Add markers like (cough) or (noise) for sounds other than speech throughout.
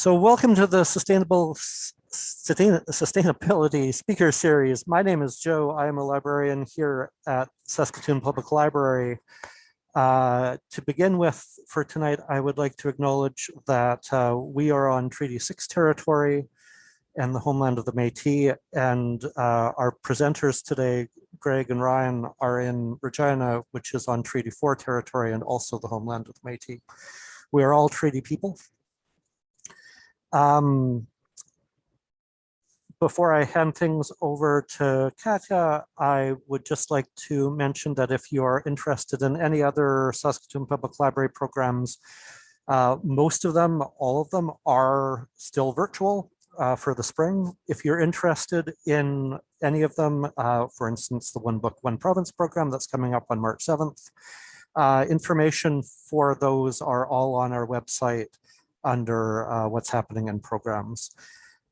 So welcome to the Sustainable Sustainability Speaker Series. My name is Joe. I am a librarian here at Saskatoon Public Library. Uh, to begin with, for tonight, I would like to acknowledge that uh, we are on Treaty 6 territory and the homeland of the Métis, and uh, our presenters today, Greg and Ryan, are in Regina, which is on Treaty 4 territory and also the homeland of the Métis. We are all treaty people um, before I hand things over to Katya, I would just like to mention that if you are interested in any other Saskatoon Public Library programs, uh, most of them, all of them are still virtual uh, for the spring. If you're interested in any of them, uh, for instance, the One Book, One Province program that's coming up on March 7th, uh, information for those are all on our website under uh, what's happening in programs.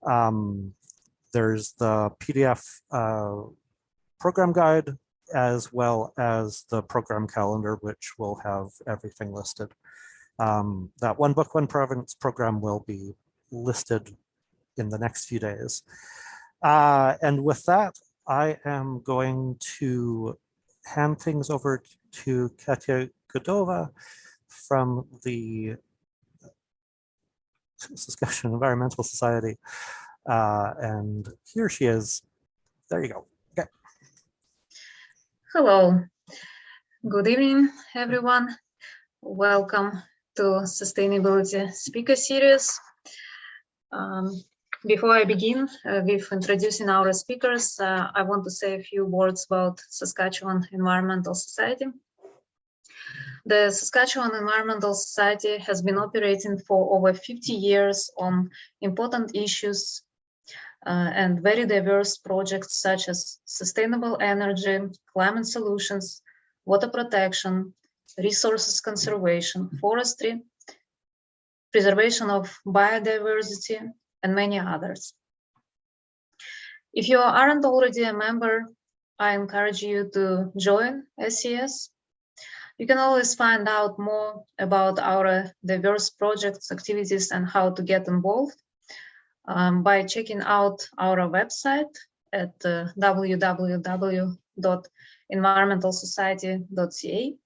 Um, there's the PDF uh, program guide as well as the program calendar, which will have everything listed. Um, that one book, one province program will be listed in the next few days. Uh, and with that, I am going to hand things over to Katya Godova from the (laughs) Saskatchewan Environmental Society. Uh, and here she is. There you go. Okay. Hello. Good evening, everyone. Welcome to Sustainability Speaker Series. Um, before I begin uh, with introducing our speakers, uh, I want to say a few words about Saskatchewan Environmental Society. The Saskatchewan Environmental Society has been operating for over 50 years on important issues uh, and very diverse projects such as sustainable energy, climate solutions, water protection, resources conservation, forestry, preservation of biodiversity, and many others. If you aren't already a member, I encourage you to join SES you can always find out more about our diverse projects, activities, and how to get involved um, by checking out our website at uh, www.environmentalsociety.ca.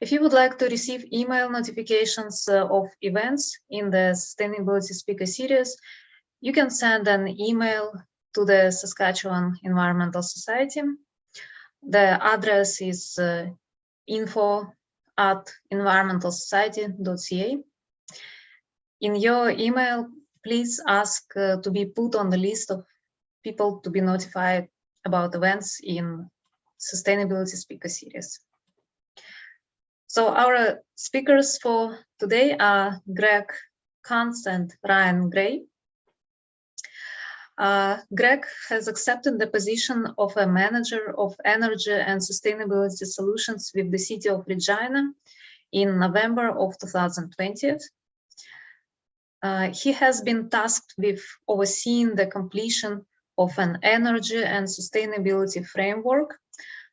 If you would like to receive email notifications uh, of events in the Sustainability Speaker Series, you can send an email to the Saskatchewan Environmental Society. The address is uh, info at environmentalsociety.ca. In your email, please ask uh, to be put on the list of people to be notified about events in Sustainability Speaker Series. So our speakers for today are Greg Kunz and Ryan Gray. Uh, Greg has accepted the position of a manager of energy and sustainability solutions with the city of Regina in November of 2020. Uh, he has been tasked with overseeing the completion of an energy and sustainability framework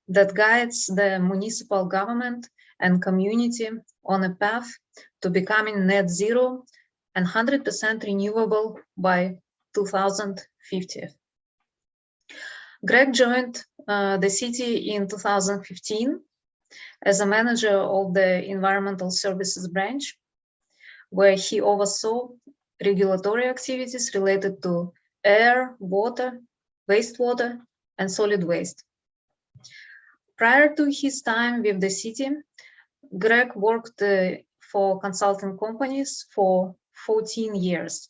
that guides the municipal government and community on a path to becoming net zero and 100% renewable by 2050. Greg joined uh, the city in 2015 as a manager of the environmental services branch, where he oversaw regulatory activities related to air, water, wastewater, and solid waste. Prior to his time with the city, Greg worked uh, for consulting companies for 14 years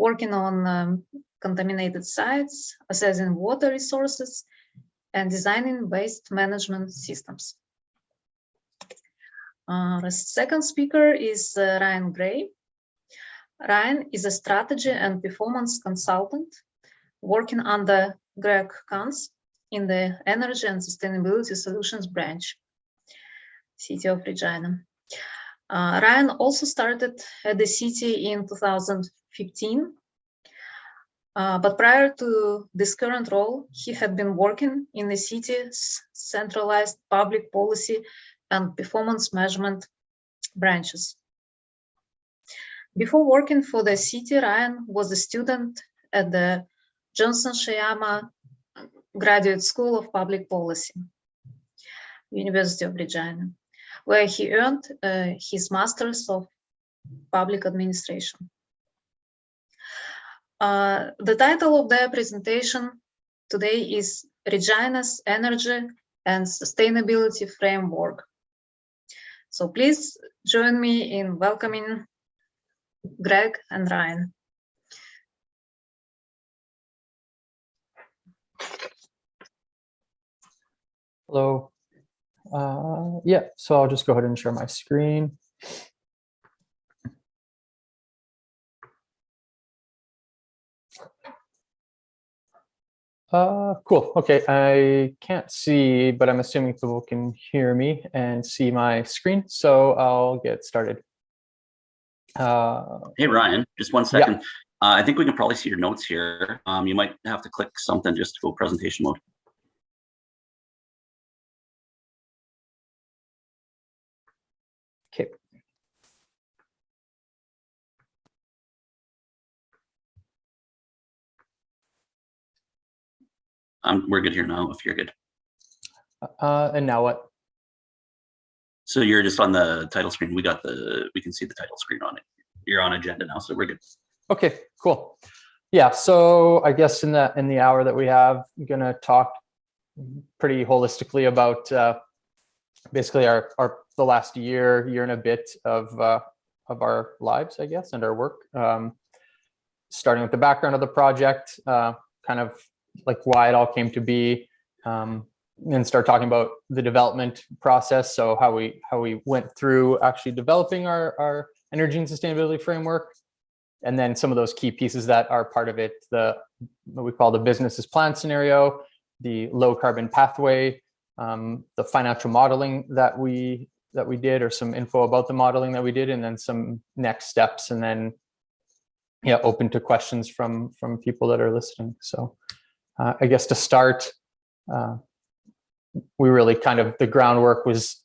working on um, contaminated sites, assessing water resources, and designing waste management systems. Uh, the second speaker is uh, Ryan Gray. Ryan is a strategy and performance consultant working under Greg Kunz in the Energy and Sustainability Solutions branch, City of Regina. Uh, Ryan also started at the city in 2015. Uh, but prior to this current role, he had been working in the city's centralized public policy and performance measurement branches. Before working for the city, Ryan was a student at the Johnson Shoyama Graduate School of Public Policy, University of Regina, where he earned uh, his Master's of Public Administration. Uh, the title of their presentation today is Regina's Energy and Sustainability Framework. So please join me in welcoming Greg and Ryan. Hello. Uh, yeah, so I'll just go ahead and share my screen. Uh, cool. Okay, I can't see, but I'm assuming people can hear me and see my screen, so I'll get started. Uh, Hey, Ryan, just one second. Yeah. Uh, I think we can probably see your notes here. Um, you might have to click something just to go presentation mode. Um, we're good here now, if you're good. Uh, and now what? So you're just on the title screen. We got the, we can see the title screen on it. You're on agenda now, so we're good. Okay, cool. Yeah, so I guess in the in the hour that we have, I'm gonna talk pretty holistically about uh, basically our our the last year, year and a bit of uh, of our lives, I guess, and our work. Um, starting with the background of the project, uh, kind of like why it all came to be, um, and start talking about the development process. So how we how we went through actually developing our our energy and sustainability framework, and then some of those key pieces that are part of it, the what we call the business as planned scenario, the low carbon pathway, um, the financial modeling that we that we did, or some info about the modeling that we did, and then some next steps, and then yeah, open to questions from from people that are listening. So uh, I guess to start, uh, we really kind of the groundwork was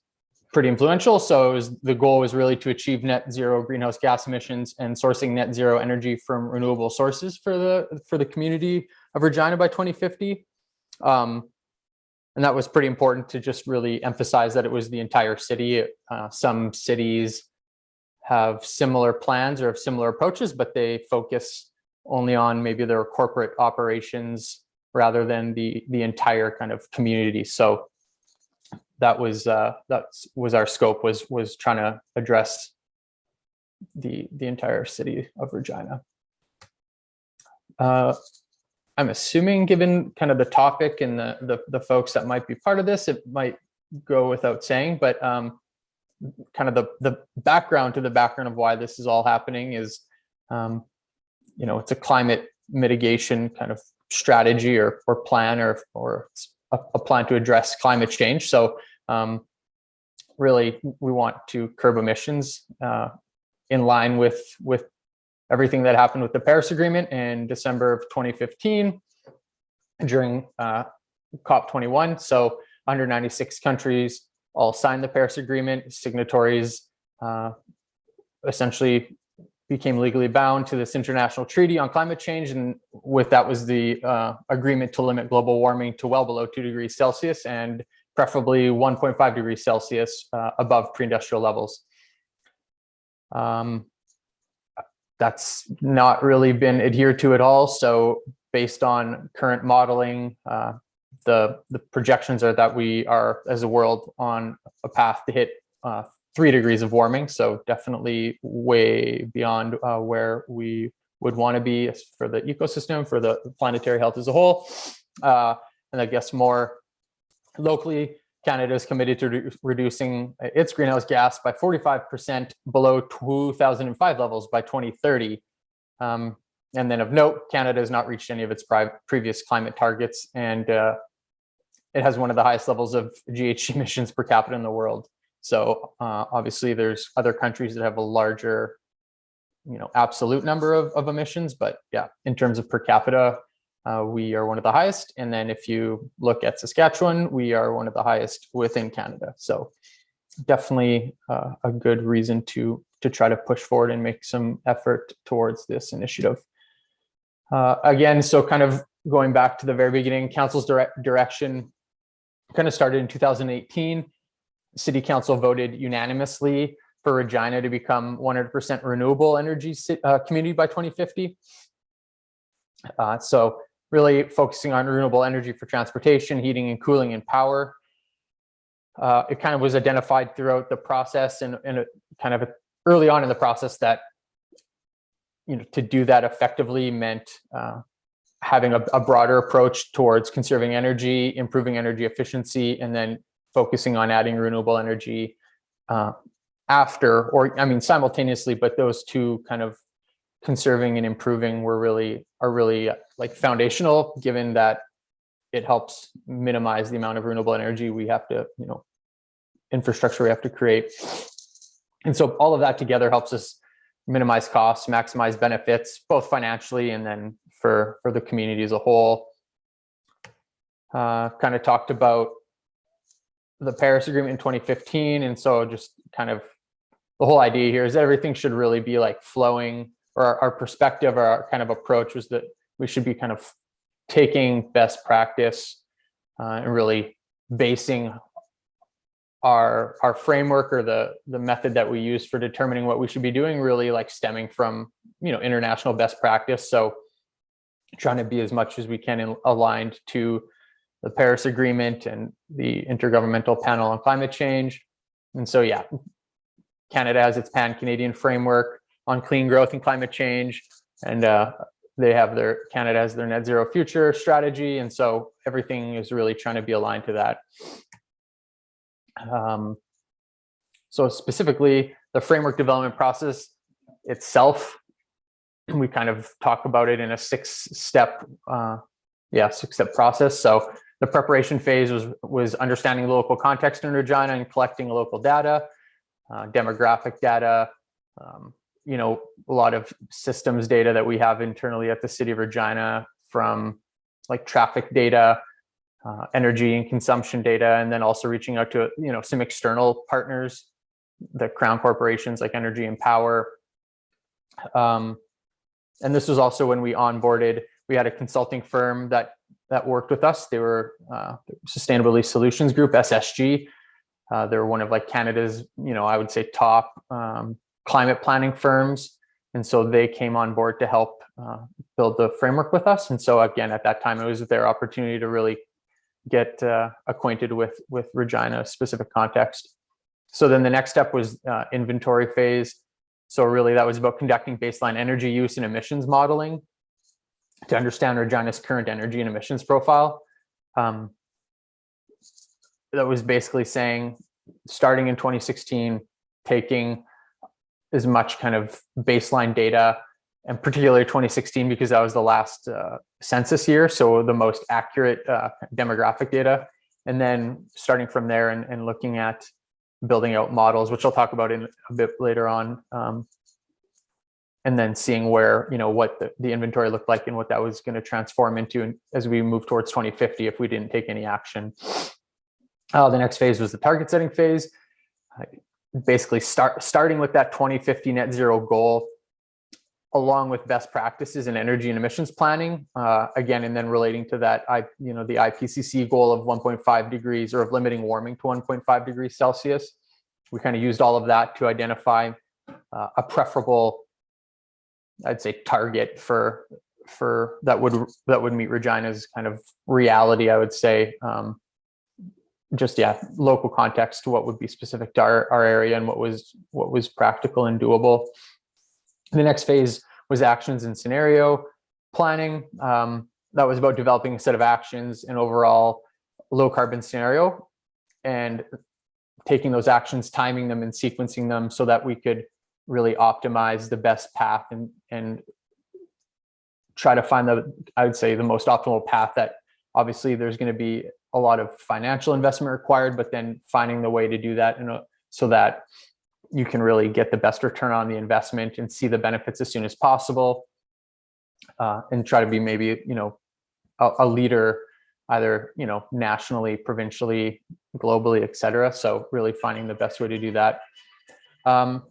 pretty influential. So was, the goal was really to achieve net zero greenhouse gas emissions and sourcing net zero energy from renewable sources for the for the community of Regina by 2050. Um, and that was pretty important to just really emphasize that it was the entire city. Uh, some cities have similar plans or have similar approaches, but they focus only on maybe their corporate operations rather than the the entire kind of community. So that was uh, that was our scope was was trying to address the the entire city of Regina. Uh, I'm assuming, given kind of the topic and the, the the folks that might be part of this, it might go without saying, but um, kind of the the background to the background of why this is all happening is, um, you know, it's a climate mitigation kind of strategy or or plan or or a, a plan to address climate change. So um, really, we want to curb emissions uh, in line with with everything that happened with the Paris Agreement in December of 2015 during uh, COP21. So 196 countries all signed the Paris Agreement. Signatories uh, essentially became legally bound to this international treaty on climate change. And with that was the uh, agreement to limit global warming to well below two degrees Celsius and preferably 1.5 degrees Celsius uh, above pre-industrial levels. Um, that's not really been adhered to at all. So based on current modeling, uh, the, the projections are that we are, as a world, on a path to hit uh, three degrees of warming. So definitely way beyond uh, where we would want to be for the ecosystem, for the planetary health as a whole. Uh, and I guess more locally, Canada is committed to re reducing its greenhouse gas by 45% below 2005 levels by 2030. Um, and then of note, Canada has not reached any of its previous climate targets, and uh, it has one of the highest levels of GHG (laughs) emissions per capita in the world. So uh, obviously there's other countries that have a larger, you know, absolute number of, of emissions, but yeah, in terms of per capita, uh, we are one of the highest. And then if you look at Saskatchewan, we are one of the highest within Canada. So definitely uh, a good reason to to try to push forward and make some effort towards this initiative. Uh, again, so kind of going back to the very beginning, council's direct direction kind of started in 2018. City council voted unanimously for Regina to become 100% renewable energy uh, community by 2050. Uh, so really focusing on renewable energy for transportation, heating and cooling and power. Uh, it kind of was identified throughout the process and, and kind of early on in the process that you know to do that effectively meant uh, having a, a broader approach towards conserving energy, improving energy efficiency, and then focusing on adding renewable energy uh, after, or I mean simultaneously, but those two kind of conserving and improving were really are really uh, like foundational, given that it helps minimize the amount of renewable energy we have to, you know, infrastructure we have to create. And so all of that together helps us minimize costs, maximize benefits, both financially and then for, for the community as a whole. Uh, kind of talked about the Paris Agreement in 2015. And so just kind of the whole idea here is everything should really be like flowing or our, our perspective or our kind of approach was that we should be kind of taking best practice uh, and really basing our our framework or the the method that we use for determining what we should be doing really like stemming from you know international best practice so trying to be as much as we can in, aligned to the paris agreement and the intergovernmental panel on climate change. And so yeah canada has its pan canadian framework on clean growth and climate change. And uh, they have their canada has their net zero future strategy. And so everything is really trying to be aligned to that. Um, so specifically, the framework development process itself, we kind of talk about it in a six-step, uh, yeah, six-step process. So the preparation phase was was understanding the local context in Regina and collecting local data, uh, demographic data, um, you know, a lot of systems data that we have internally at the city of Regina from like traffic data, uh, energy and consumption data, and then also reaching out to you know some external partners, the crown corporations like Energy and Power. Um, and this was also when we onboarded. We had a consulting firm that that worked with us. They were uh, Sustainability Solutions Group (SSG). Uh, they were one of like Canada's, you know, I would say top um, climate planning firms, and so they came on board to help uh, build the framework with us. And so again, at that time, it was their opportunity to really get uh, acquainted with with Regina specific context. So then the next step was uh, inventory phase. So really that was about conducting baseline energy use and emissions modeling to understand Regina's current energy and emissions profile. Um, that was basically saying, starting in 2016, taking as much kind of baseline data and particularly 2016 because that was the last uh, census year, so the most accurate uh, demographic data. And then starting from there and, and, looking at building out models, which I'll talk about in a bit later on, um, and then seeing where you know what the, the inventory looked like and what that was going to transform into as we move towards 2050 if we didn't take any action. Uh, the next phase was the target setting phase. basically, start starting with that 2050 net zero goal along with best practices in energy and emissions planning. Uh, again, and then relating to that, I, you know, the IPCC goal of 1.5 degrees or of limiting warming to 1.5 degrees Celsius. We kind of used all of that to identify uh, a preferable, I'd say, target for for that would that would meet Regina's kind of reality. I would say, um, just yeah, local context to what would be specific to our, our area and what was what was practical and doable. The next phase was actions and scenario planning. Um, that was about developing a set of actions and overall low carbon scenario and taking those actions, timing them and sequencing them so that we could really optimize the best path and, and try to find the, I would say the most optimal path that obviously there's going to be a lot of financial investment required, but then finding the way to do that in a, so that you can really get the best return on the investment and see the benefits as soon as possible uh, and try to be maybe you know a, a, leader either you know nationally provincially globally etc so really finding the best way to do that. Um,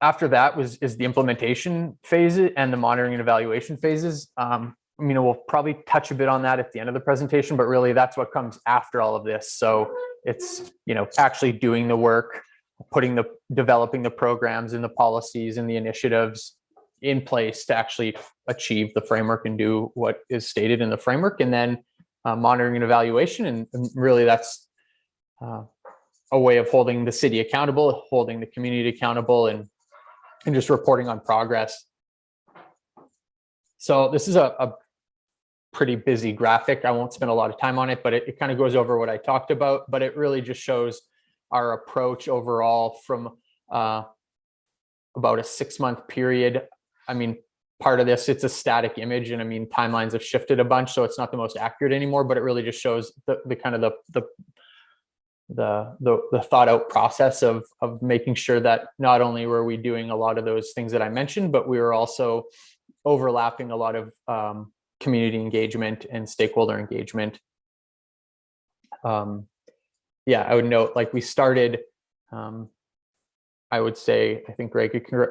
after that was is the implementation phase and the monitoring and evaluation phases. Um, I mean, we'll probably touch a bit on that at the end of the presentation, but really that's what comes after all of this. So it's, you know, actually doing the work, putting the, developing the programs and the policies and the initiatives in place to actually achieve the framework and do what is stated in the framework and then uh, monitoring and evaluation. And, and really that's uh, a way of holding the city accountable, holding the community accountable and, and just reporting on progress. So this is a, a pretty busy graphic. I won't spend a lot of time on it, but it, it kind of goes over what I talked about, but it really just shows our approach overall from uh, about a six month period. I mean, part of this, it's a static image and I mean, timelines have shifted a bunch, so it's not the most accurate anymore, but it really just shows the, the kind of the, the, the, the, the thought out process of, of making sure that not only were we doing a lot of those things that I mentioned, but we were also overlapping a lot of um, community engagement and stakeholder engagement. Um, yeah, I would note like we started, um, I would say, I think Greg could,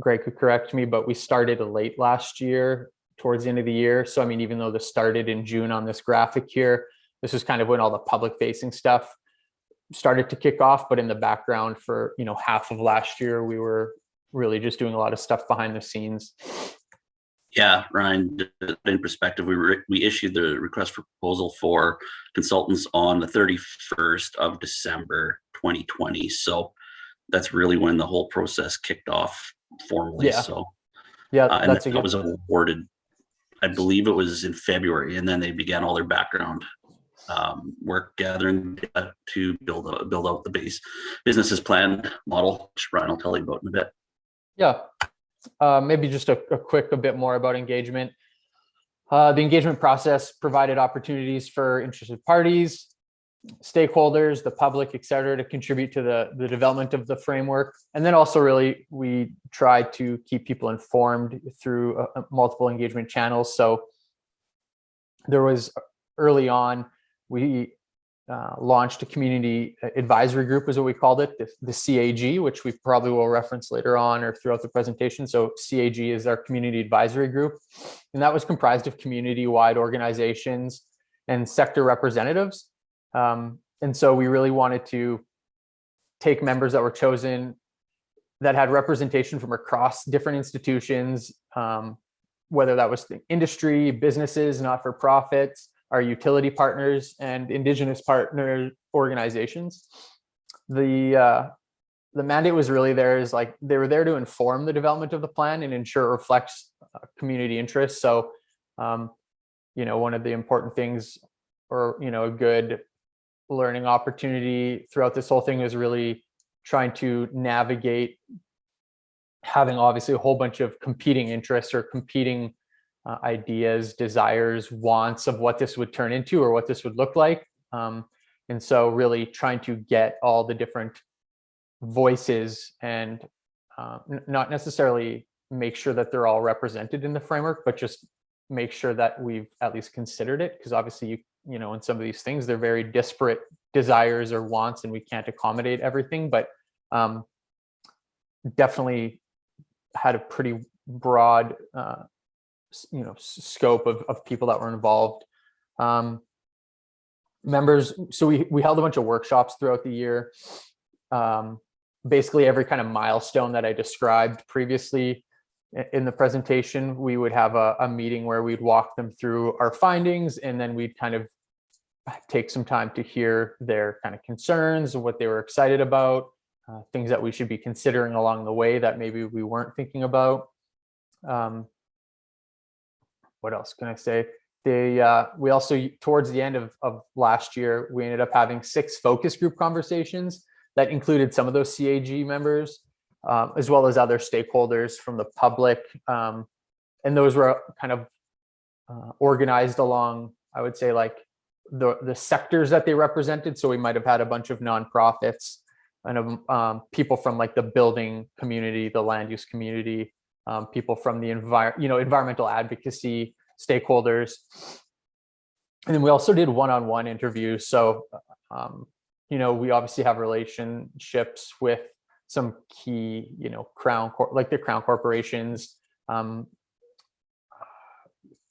Greg could correct me, but we started late last year towards the end of the year. So, I mean, even though this started in June on this graphic here, this is kind of when all the public facing stuff started to kick off, but in the background for, you know, half of last year, we were really just doing a lot of stuff behind the scenes. Yeah, Ryan, in perspective, we were, we issued the request for proposal for consultants on the thirty-first of December, twenty twenty. So that's really when the whole process kicked off formally. Yeah. So, Yeah, uh, and that was awarded, I believe it was in February, and then they began all their background um, work gathering data to build, a- build out the base businesses plan model, which Ryan will tell you about in a bit. Yeah, uh, maybe just a, a quick, a bit more about engagement. Uh, the engagement process provided opportunities for interested parties, stakeholders, the public, et cetera, to contribute to the, the development of the framework. And then also really, we try to keep people informed through uh, multiple engagement channels. So there was early on, we uh, launched a community advisory group is what we called it, the, the CAG, which we probably will reference later on or throughout the presentation. So CAG is our community advisory group. And that was comprised of community-wide organizations and sector representatives. Um, and so we really wanted to take members that were chosen that had representation from across different institutions, um, whether that was the industry, businesses, not-for-profits, our utility partners and indigenous partner organizations. The uh, the mandate was really there is like they were there to inform the development of the plan and ensure it reflects uh, community interests. So, um, you know, one of the important things or, you know, a good learning opportunity throughout this whole thing is really trying to navigate having obviously a whole bunch of competing interests or competing uh, ideas, desires, wants of what this would turn into or what this would look like. Um, and so really trying to get all the different voices and uh, not necessarily make sure that they're all represented in the framework, but just make sure that we've at least considered it. Because obviously, you, you know, in some of these things, they're very disparate desires or wants, and we can't accommodate everything. But um, definitely had a pretty broad uh, you know scope of, of people that were involved. Um, members so we we held a bunch of workshops throughout the year. Um, basically every kind of milestone that i described previously in the presentation we would have a, a meeting where we'd walk them through our findings and then we'd kind of take some time to hear their kind of concerns what they were excited about uh, things that we should be considering along the way that maybe we weren't thinking about. Um, what else can I say? They, uh, we also, towards the end of, of last year, we ended up having six focus group conversations that included some of those CAG members, um, as well as other stakeholders from the public. Um, and those were kind of uh, organized along, I would say, like the, the sectors that they represented. So we might have had a bunch of nonprofits and um, people from like the building community, the land use community, um, people from the envir you know, environmental advocacy stakeholders. And then we also did one-on-one interviews. So, um, you know, we obviously have relationships with some key, you know, crown, like the crown corporations, um,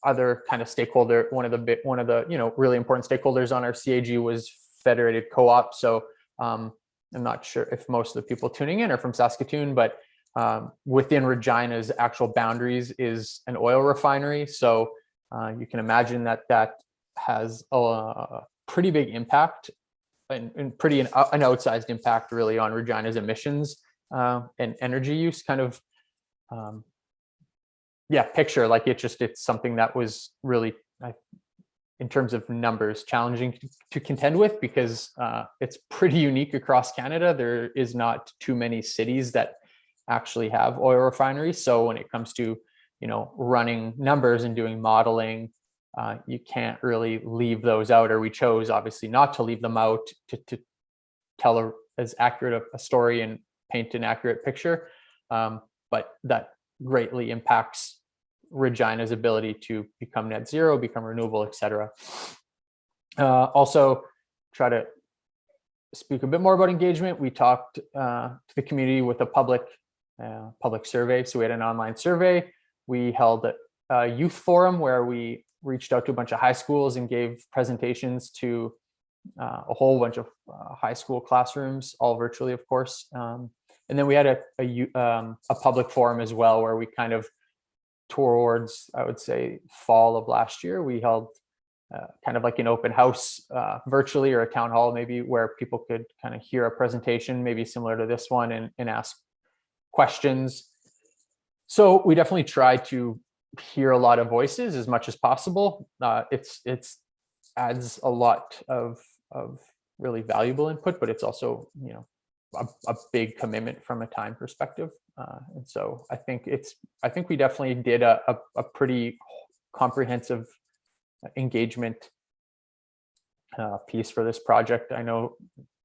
other kind of stakeholder, one of the one of the, you know, really important stakeholders on our CAG was Federated Co-op. So um, I'm not sure if most of the people tuning in are from Saskatoon, but um, within Regina's actual boundaries is an oil refinery. So uh, you can imagine that that has a pretty big impact and, and pretty an, an outsized impact really on Regina's emissions uh, and energy use kind of um, yeah picture like it just it's something that was really I, in terms of numbers challenging to, to contend with because uh, it's pretty unique across Canada. There is not too many cities that actually have oil refineries. So when it comes to you know running numbers and doing modeling, uh, you can't really leave those out. Or we chose obviously not to leave them out to, to tell a, as accurate a, story and paint an accurate picture. Um, but that greatly impacts Regina's ability to become net zero, become renewable, et cetera. Uh, also, try to speak a bit more about engagement. We talked uh, to the community with a public uh, public survey. So we had an online survey. We held a youth forum where we reached out to a bunch of high schools and gave presentations to uh, a whole bunch of uh, high school classrooms, all virtually, of course. Um, and then we had a, a, um, a public forum as well, where we kind of towards, I would say, fall of last year, we held uh, kind of like an open house uh, virtually or a town hall maybe where people could kind of hear a presentation, maybe similar to this one and, and ask questions. So we definitely try to hear a lot of voices as much as possible. Uh, it's it's adds a lot of of really valuable input, but it's also you know a, a big commitment from a time perspective. Uh, and so I think it's I think we definitely did a, a, a pretty comprehensive engagement uh, piece for this project. I know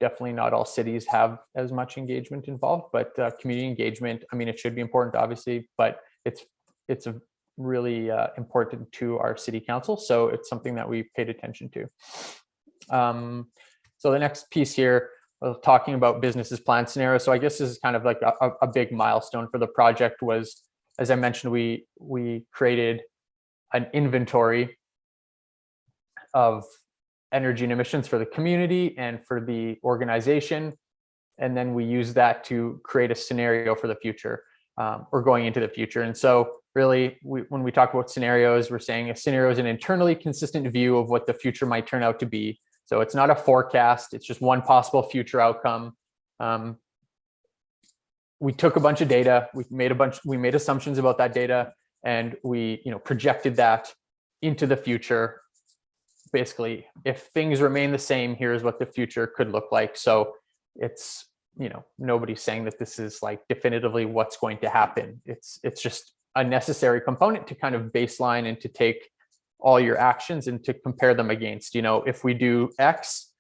definitely not all cities have as much engagement involved, but uh, community engagement, I mean, it should be important, obviously, but it's it's a really uh, important to our city council. So it's something that we paid attention to. Um, so the next piece here, uh, talking about businesses plan scenario. So I guess this is kind of like a, a big milestone for the project was, as I mentioned, we we created an inventory of energy and emissions for the community and for the organization. And then we use that to create a scenario for the future um, or going into the future. And so really, we, when we talk about scenarios, we're saying a scenario is an internally consistent view of what the future might turn out to be. So it's not a forecast, it's just one possible future outcome. Um, we took a bunch of data, we made a bunch, we made assumptions about that data, and we you know projected that into the future basically if things remain the same here's what the future could look like. So it's you know nobody's saying that this is like definitively what's going to happen. It's it's just a necessary component to kind of baseline and to take all your actions and to compare them against. You know if we do x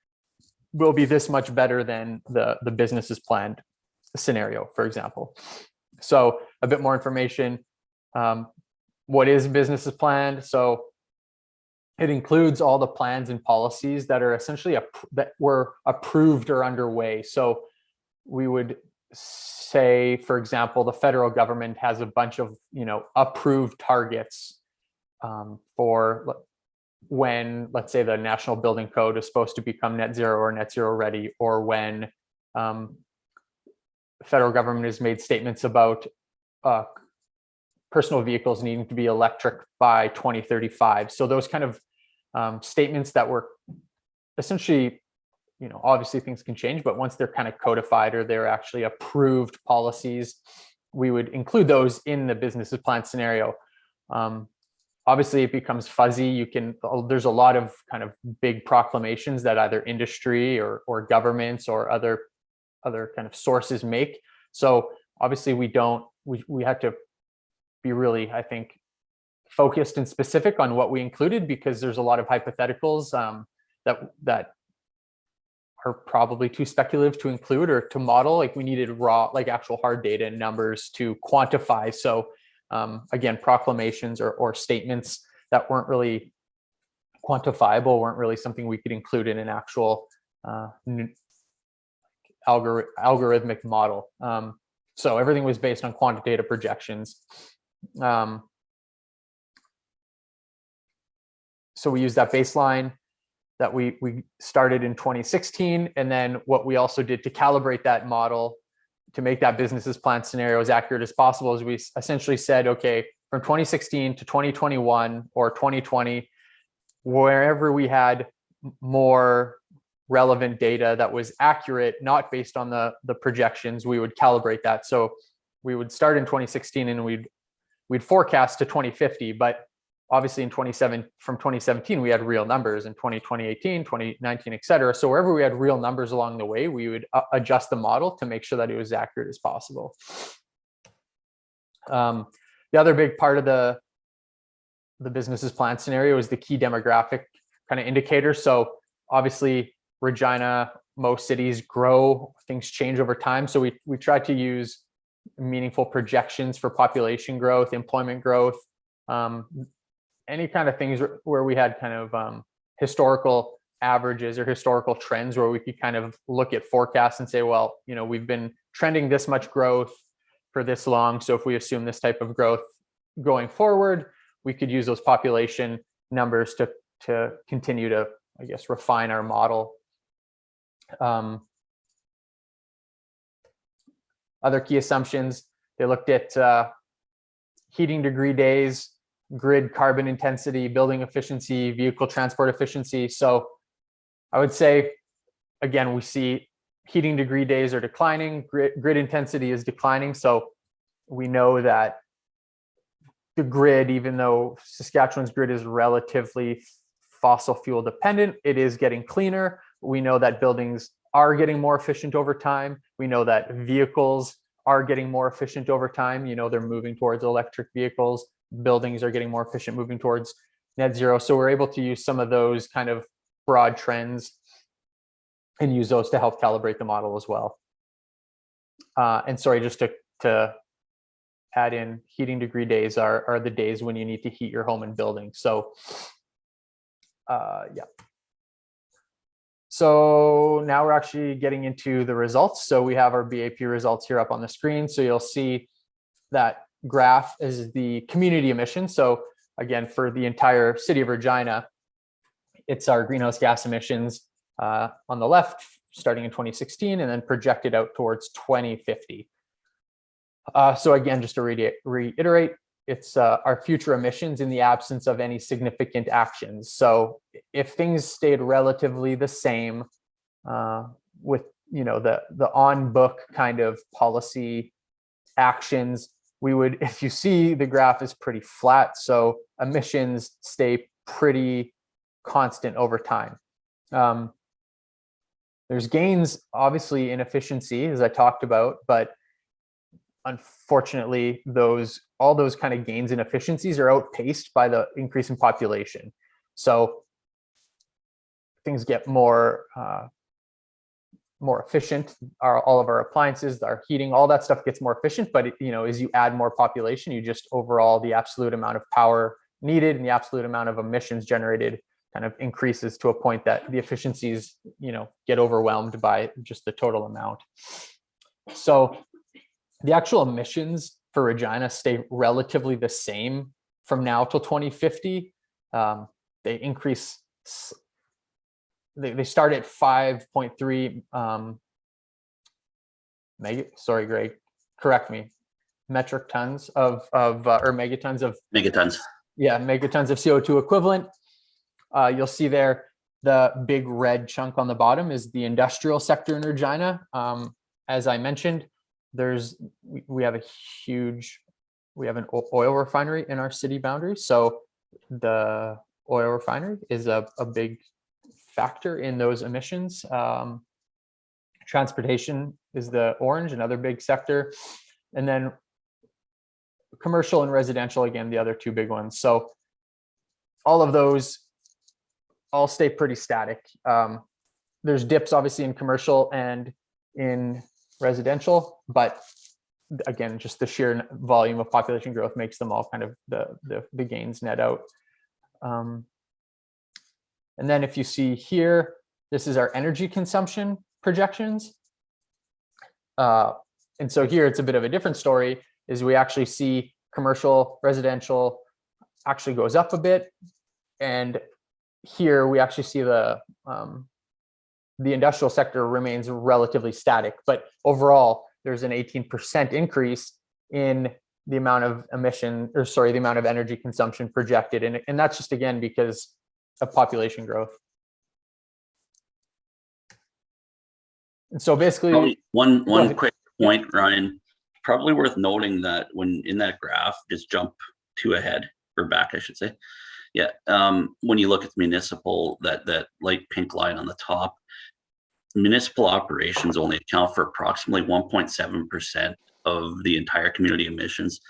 will be this much better than the the business as planned scenario for example. So a bit more information um, what is business is planned so it includes all the plans and policies that are essentially that were approved or underway. So we would say, for example, the federal government has a bunch of you know approved targets um, for when, let's say, the National Building Code is supposed to become net zero or net zero ready, or when um, federal government has made statements about uh, personal vehicles needing to be electric by 2035. So those kind of um, statements that were essentially, you know, obviously things can change, but once they're kind of codified or they're actually approved policies, we would include those in the business plan scenario. Um, obviously it becomes fuzzy. You can, there's a lot of kind of big proclamations that either industry or, or governments or other, other kind of sources make. So obviously we don't, we, we have to be really, I think, focused and specific on what we included because there's a lot of hypotheticals um, that that are probably too speculative to include or to model. Like we needed raw, like actual hard data and numbers to quantify. So um, again, proclamations or, or statements that weren't really quantifiable weren't really something we could include in an actual uh, algori- algorithmic model. Um, so everything was based on quantitative projections. Um, so we used that baseline that we we started in 2016 and then what we also did to calibrate that model to make that business's plan scenario as accurate as possible is we essentially said okay from 2016 to 2021 or 2020 wherever we had more relevant data that was accurate not based on the the projections we would calibrate that. So we would start in 2016 and we'd we'd forecast to 2050 but obviously in 27 from 2017 we had real numbers. In 20 2018 2019 et cetera. So wherever we had real numbers along the way we would uh, adjust the model to make sure that it was accurate as possible. Um, the other big part of the the business's plan scenario is the key demographic kind of indicators so obviously regina most cities grow things change over time. So we we try to use meaningful projections for population growth employment growth um, any kind of things where- we had kind of um, historical averages or historical trends where we could kind of look at forecasts and say, well, you know, we've been trending this much growth for this long. So if we assume this type of growth going forward, we could use those population numbers to to continue to, I guess, refine our model. Um, other key assumptions, they looked at uh, heating degree days, grid carbon intensity, building efficiency, vehicle transport efficiency. So I would say, again, we see heating degree days are declining, grid, grid intensity is declining. So we know that the grid, even though Saskatchewan's grid is relatively fossil fuel dependent, it is getting cleaner. We know that buildings are getting more efficient over time. We know that vehicles are getting more efficient over time. You know, they're moving towards electric vehicles buildings are getting more efficient moving towards net zero. So we're able to use some of those kind of broad trends and use those to help calibrate the model as well. Uh, and sorry, just to, to add in heating degree days are, are the days when you need to heat your home and building. So uh, yeah. So now we're actually getting into the results. So we have our BAP results here up on the screen. So you'll see that graph is the community emissions. So again, for the entire city of Regina, it's our greenhouse gas emissions uh, on the left, starting in 2016 and then projected out towards 2050. Uh, so again, just to re reiterate, it's uh, our future emissions in the absence of any significant actions. So if things stayed relatively the same uh, with you know the the on book kind of policy actions we would, (laughs) if you see the graph is pretty flat, so emissions stay pretty constant over time. Um, there's gains, obviously, in efficiency, as I talked about, but unfortunately, those all those kind of gains in efficiencies are outpaced by the increase in population. So things get more uh, more efficient. Our, all of our appliances, our heating, all that stuff gets more efficient. But you know, as you add more population, you just overall the absolute amount of power needed and the absolute amount of emissions generated kind of increases to a point that the efficiencies, you know, get overwhelmed by just the total amount. So the actual emissions for Regina stay relatively the same from now till 2050. Um, they increase they, they start at 5.3 um mega sorry greg correct me metric tons of of uh, or megatons of megatons. yeah megatons of co2 equivalent uh you'll see there the big red chunk on the bottom is the industrial sector in regina um as i mentioned there's we, have a huge we have an oil refinery in our city boundary so the oil refinery is a, a big factor in those emissions. Um, transportation is the orange, another big sector. And then commercial and residential, again, the other two big ones. So all of those all stay pretty static. Um, there's dips obviously in commercial and in residential, but again, just the sheer volume of population growth makes them all kind of the, the, the gains net out. Um, and then if you see here, this is our energy consumption projections. Uh, and so here it's a bit of a different story is we actually see commercial residential actually goes up a bit. And here we actually see the um, the industrial sector remains relatively static, but overall there's an 18% increase in the amount of emission or sorry, the amount of energy consumption projected. And, and that's just again because of population growth. And so basically, Probably One, one quick point, Ryan, probably worth noting that when in that graph, just jump two ahead or back, I should say. Yeah, um, when you look at the municipal, that, that light pink line on the top, municipal operations only account for approximately one point seven percent of the entire community emissions.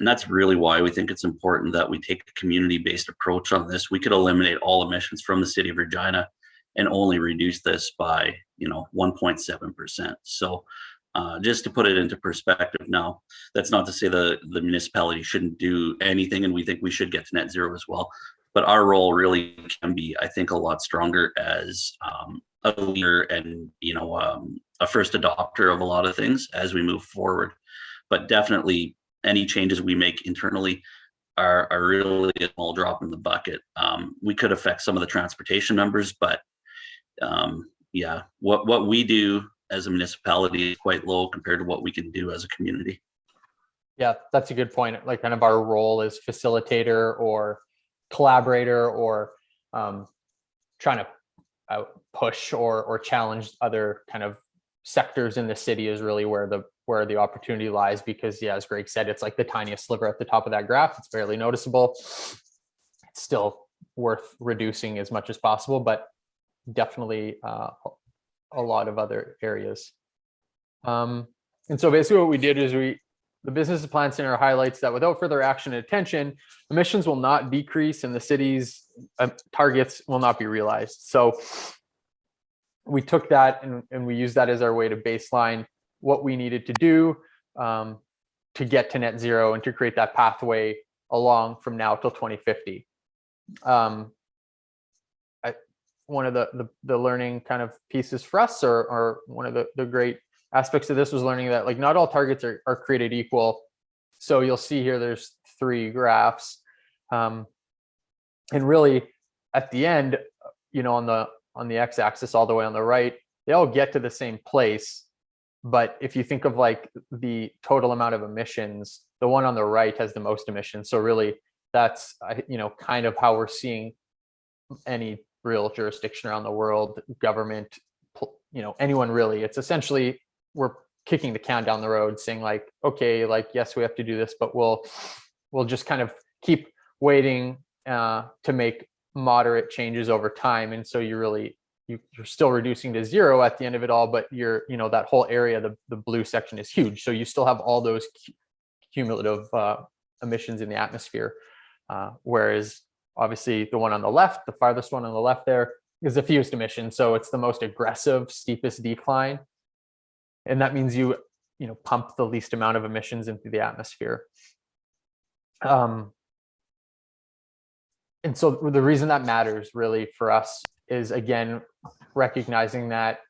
And that's really why we think it's important that we take a community-based approach on this. We could eliminate all emissions from the city of Regina and only reduce this by, you know, one point seven percent. So uh, just to put it into perspective now, that's not to say the, the municipality shouldn't do anything and we think we should get to net zero as well. But our role really can be, I think, a lot stronger as um, a leader and, you know, um, a first adopter of a lot of things as we move forward. But definitely any changes we make internally are, are really a small drop in the bucket. Um, we could affect some of the transportation numbers, but um, yeah, what, what we do as a municipality is quite low compared to what we can do as a community. Yeah, that's a good point. Like kind of our role as facilitator or collaborator or um, trying to uh, push or or challenge other kind of sectors in the city is really where the where the opportunity lies because yeah, as Greg said, it's like the tiniest sliver at the top of that graph. It's barely noticeable. It's still worth reducing as much as possible, but definitely uh, a lot of other areas. Um, and so basically what we did is we the business plan center highlights that without further action and attention, emissions will not decrease and the city's uh, targets will not be realized. So we took that and, and we used that as our way to baseline what we needed to do um, to get to net zero and to create that pathway along from now till 2050. Um, one of the, the, the learning kind of pieces for us or, or one of the, the great aspects of this was learning that like not all targets are, are created equal. So you'll see here, there's three graphs. Um, and really at the end, you know, on the, on the x-axis all the way on the right, they all get to the same place. But if you think of like the total amount of emissions, the one on the right has the most emissions. So really that's, you know, kind of how we're seeing any real jurisdiction around the world, government, you know, anyone really. It's essentially we're kicking the can down the road saying like okay like yes we have to do this but we'll we'll just kind of keep waiting uh to make moderate changes over time and so you really you, you're still reducing to zero at the end of it all but you're you know that whole area the, the blue section is huge so you still have all those cumulative uh, emissions in the atmosphere uh, whereas obviously the one on the left the farthest one on the left there is the fewest emission so it's the most aggressive steepest decline. And that means you you know pump the least amount of emissions into the atmosphere. Um and so the reason that matters really for us is again recognizing that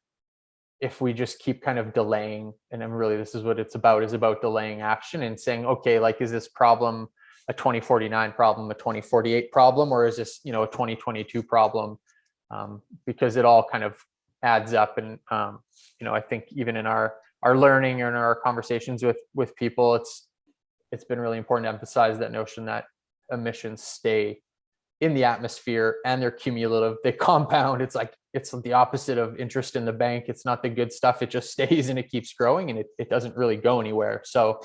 if we just keep kind of delaying and I'm really this is what it's about is about delaying action and saying okay like is this problem a 2049 problem a 2048 problem or is this you know a 2022 problem? Um, because it all kind of adds up and um, you know i think even in our our learning and our conversations with with people it's it's been really important to emphasize that notion that emissions stay in the atmosphere and they're cumulative they (laughs) compound. It's like it's the opposite of interest in the bank. It's not the good stuff. It just (laughs) stays and it keeps growing and it, it doesn't really go anywhere. So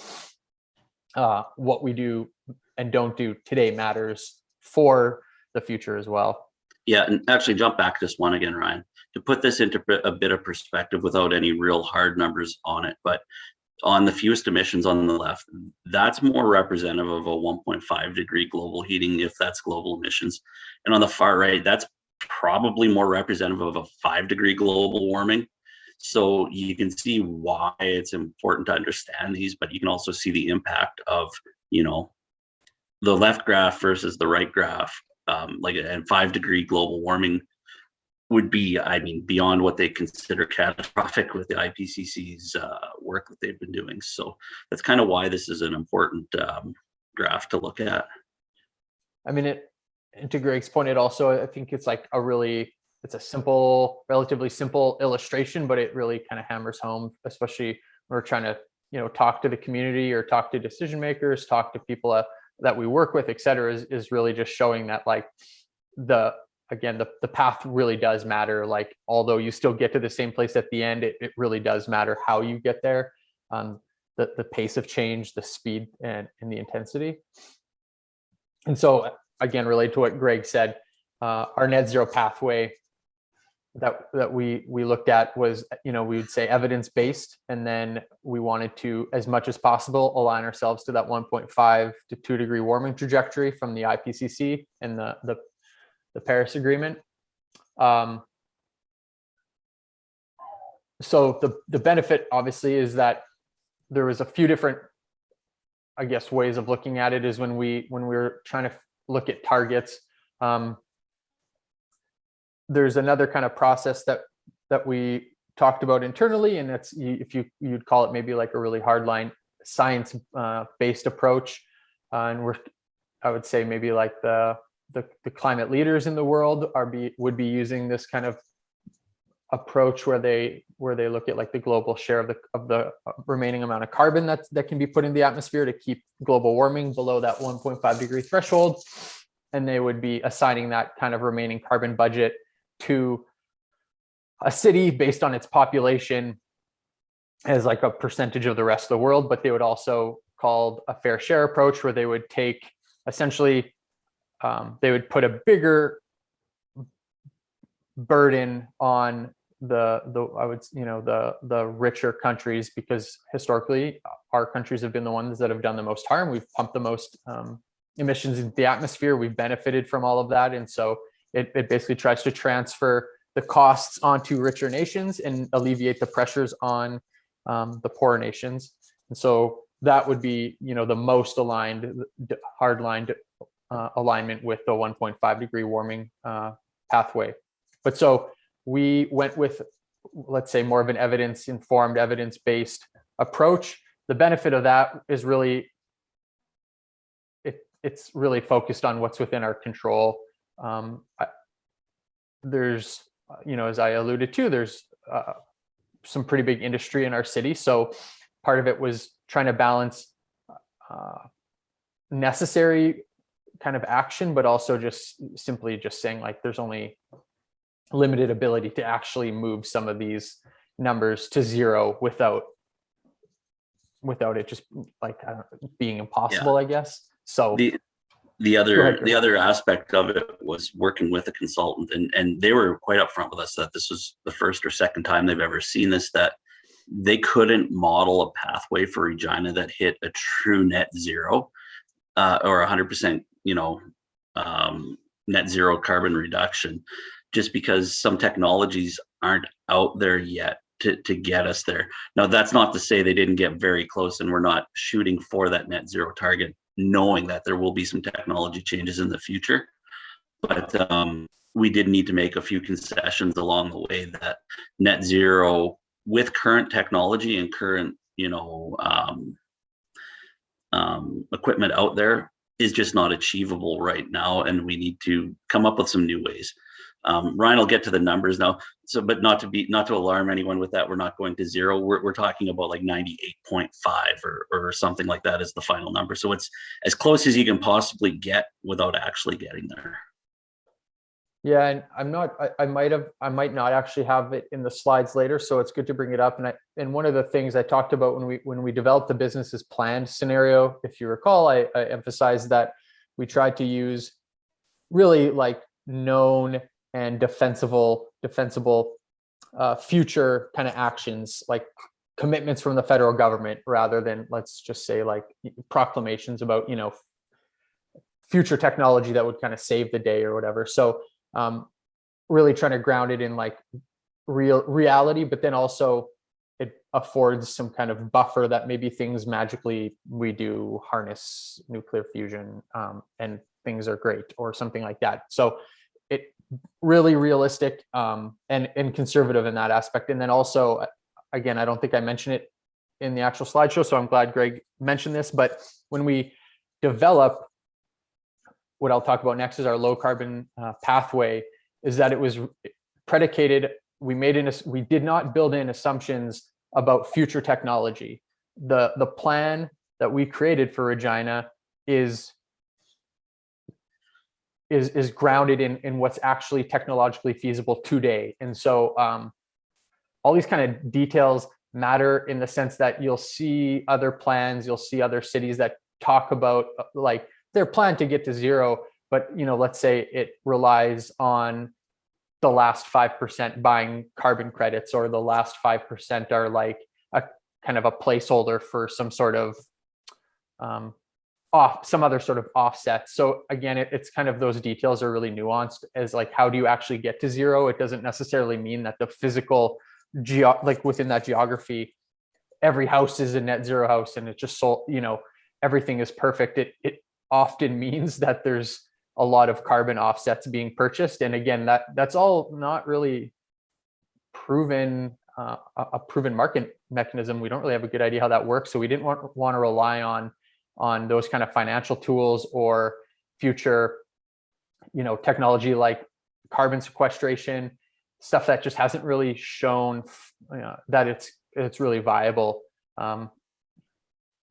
uh, what we do and don't do today matters for the future as well Yeah, and actually jump back just one again, Ryan, to put this into a bit of perspective without any real hard numbers on it, but on the fewest emissions on the left, that's more representative of a 1.5 degree global heating if that's global emissions. And on the far right, that's probably more representative of a five degree global warming. So you can see why it's important to understand these, but you can also see the impact of, you know, the left graph versus the right graph um, like and five degree global warming would be, I mean, beyond what they consider catastrophic with the IPCC's uh, work that they've been doing. So that's kind of why this is an important um, graph to look at. I mean, it, and to Greg's point, it also, I think it's like a really, it's a simple, relatively simple illustration, but it really kind of hammers home, especially when we're trying to, you know, talk to the community or talk to decision makers, talk to people uh, that we work with, et cetera, is, is really just showing that like the, again, the, the path really does matter. Like, although you still get to the same place at the end, it, it really does matter how you get there. Um, the, the pace of change, the speed and, and the intensity. And so again, related to what Greg said, uh, our net zero pathway that that we we looked at was, you know, we would say evidence based, and then we wanted to, as much as possible, align ourselves to that 1.5 to 2 degree warming trajectory from the IPCC and the the, the Paris Agreement. Um, so the the benefit obviously is that there was a few different I guess ways of looking at it is when we when we we're trying to look at targets. Um, there's another kind of process that that we talked about internally, and that's if you you'd call it maybe like a really hardline science uh, based approach. Uh, and we're I would say maybe like the, the the climate leaders in the world are be would be using this kind of approach where they where they look at like the global share of the of the remaining amount of carbon that that can be put in the atmosphere to keep global warming below that 1.5 degree threshold and they would be assigning that kind of remaining carbon budget to a city based on its population as like a percentage of the rest of the world but they would also called a fair share approach where they would take essentially um, they would put a bigger burden on the the I would you know the the richer countries because historically our countries have been the ones that have done the most harm. We've pumped the most um, emissions into the atmosphere. We've benefited from all of that, and so it, it basically tries to transfer the costs onto richer nations and alleviate the pressures on um, the poorer nations. And so that would be you know the most aligned hard lined uh, alignment with the 1.5 degree warming uh, pathway. But so we went with, let's say, more of an evidence informed, evidence based approach. The benefit of that is really, it, it's really focused on what's within our control. Um, I, there's, you know, as I alluded to, there's uh, some pretty big industry in our city. So part of it was trying to balance uh, necessary kind of action, but also just simply just saying like there's only limited ability to actually move some of these numbers to zero without without it just like I being impossible, I guess. So The, the other, the other aspect of it was working with a consultant and, and they were quite upfront with us that this was the first or second time they've ever seen this, that they couldn't model a pathway for Regina that hit a true net zero uh, or hundred percent, you know, um, net zero carbon reduction, just because some technologies aren't out there yet to, to get us there. Now, that's not to say they didn't get very close and we're not shooting for that net zero target, knowing that there will be some technology changes in the future. But um, we did need to make a few concessions along the way that net zero with current technology and current, you know, um, um, equipment out there is just not achievable right now. And we need to come up with some new ways. Um, Ryan will get to the numbers now. So, but not to be, not to alarm anyone with that, we're not going to zero. We're, we're talking about like 98.5 or, or something like that as the final number. So it's as close as you can possibly get without actually getting there. yeah, and I'm not, I, I might have, I might not actually have it in the slides later, so it's good to bring it up. And I, and one of the things I talked about when we, when we developed the business as planned scenario, if you recall, I, I emphasized that we tried to use really like known and defensible, defensible uh, future kind of actions, like commitments from the federal government, rather than let's just say like proclamations about, you know, future technology that would kind of save the day or whatever. So um, really trying to ground it in like real reality, but then also it affords some kind of buffer that maybe things magically we do harness nuclear fusion um, and things are great or something like that. So really realistic um, and and conservative in that aspect. And then also, again, I don't think I mentioned it in the actual slideshow, so I'm glad Greg mentioned this. But when we develop, what I'll talk about next is our low carbon uh, pathway. Is that it was predicated? We made in we did not build in assumptions about future technology. The the plan that we created for Regina is is is grounded in in what's actually technologically feasible today. And so um, all these kind of details matter in the sense that you'll see other plans, you'll see other cities that talk about uh, like their plan to get to zero, but you know, let's say it relies on the last 5% buying carbon credits or the last 5% are like a kind of a placeholder for some sort of um, off some other sort of offset. So again, it, it's kind of those details are really nuanced as like, how do you actually get to zero? It doesn't necessarily mean that the physical geo like within that geography, every house is a net zero house and it just so, you know, everything is perfect. It, it often (laughs) means that there's a lot of carbon offsets being purchased. And again, that that's all not really proven uh, a a proven market mechanism. We don't really have a good idea how that works. So we didn't want, want to rely on on those kind of financial tools or future, you know, technology like carbon sequestration, stuff that just hasn't really shown you know, that it's it's really viable. Um,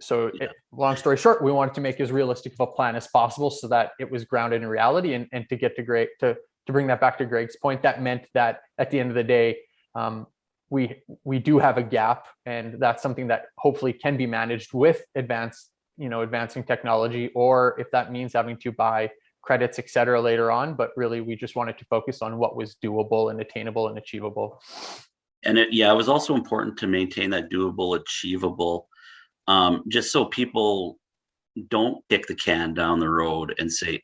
so it, long story short, we wanted to make as realistic of a plan as possible so that it was grounded in reality and, and to get to Greg, to, to bring that back to Greg's point, that meant that at the end of the day, um, we, we do have a gap and that's something that hopefully can be managed with advanced, you know, advancing technology, or if that means having to buy credits, et cetera, later on, but really we just wanted to focus on what was doable and attainable and achievable. And it, yeah, it was also important to maintain that doable, achievable, um, just so people don't kick the can down the road and say,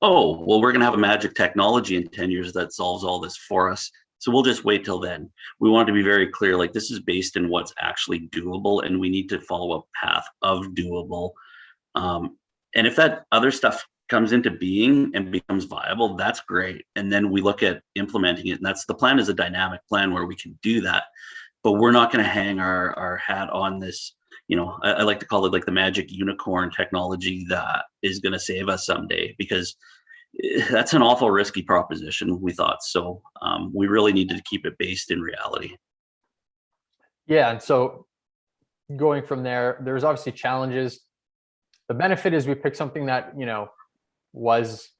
oh, well, we're gonna have a magic technology in 10 years that solves all this for us. So we'll just wait till then. We want to be very clear, like this is based in what's actually doable and we need to follow a path of doable. Um, and if that other stuff comes into being and becomes viable, that's great. And then we look at implementing it. And that's the plan is a dynamic plan where we can do that. But we're not going to hang our, our hat on this, you know, I, I like to call it like the magic unicorn technology that is going to save us someday because that's an awful risky proposition, we thought. So um, we really needed to keep it based in reality. Yeah, and so going from there, there's obviously challenges. The benefit is we picked something that, you know, was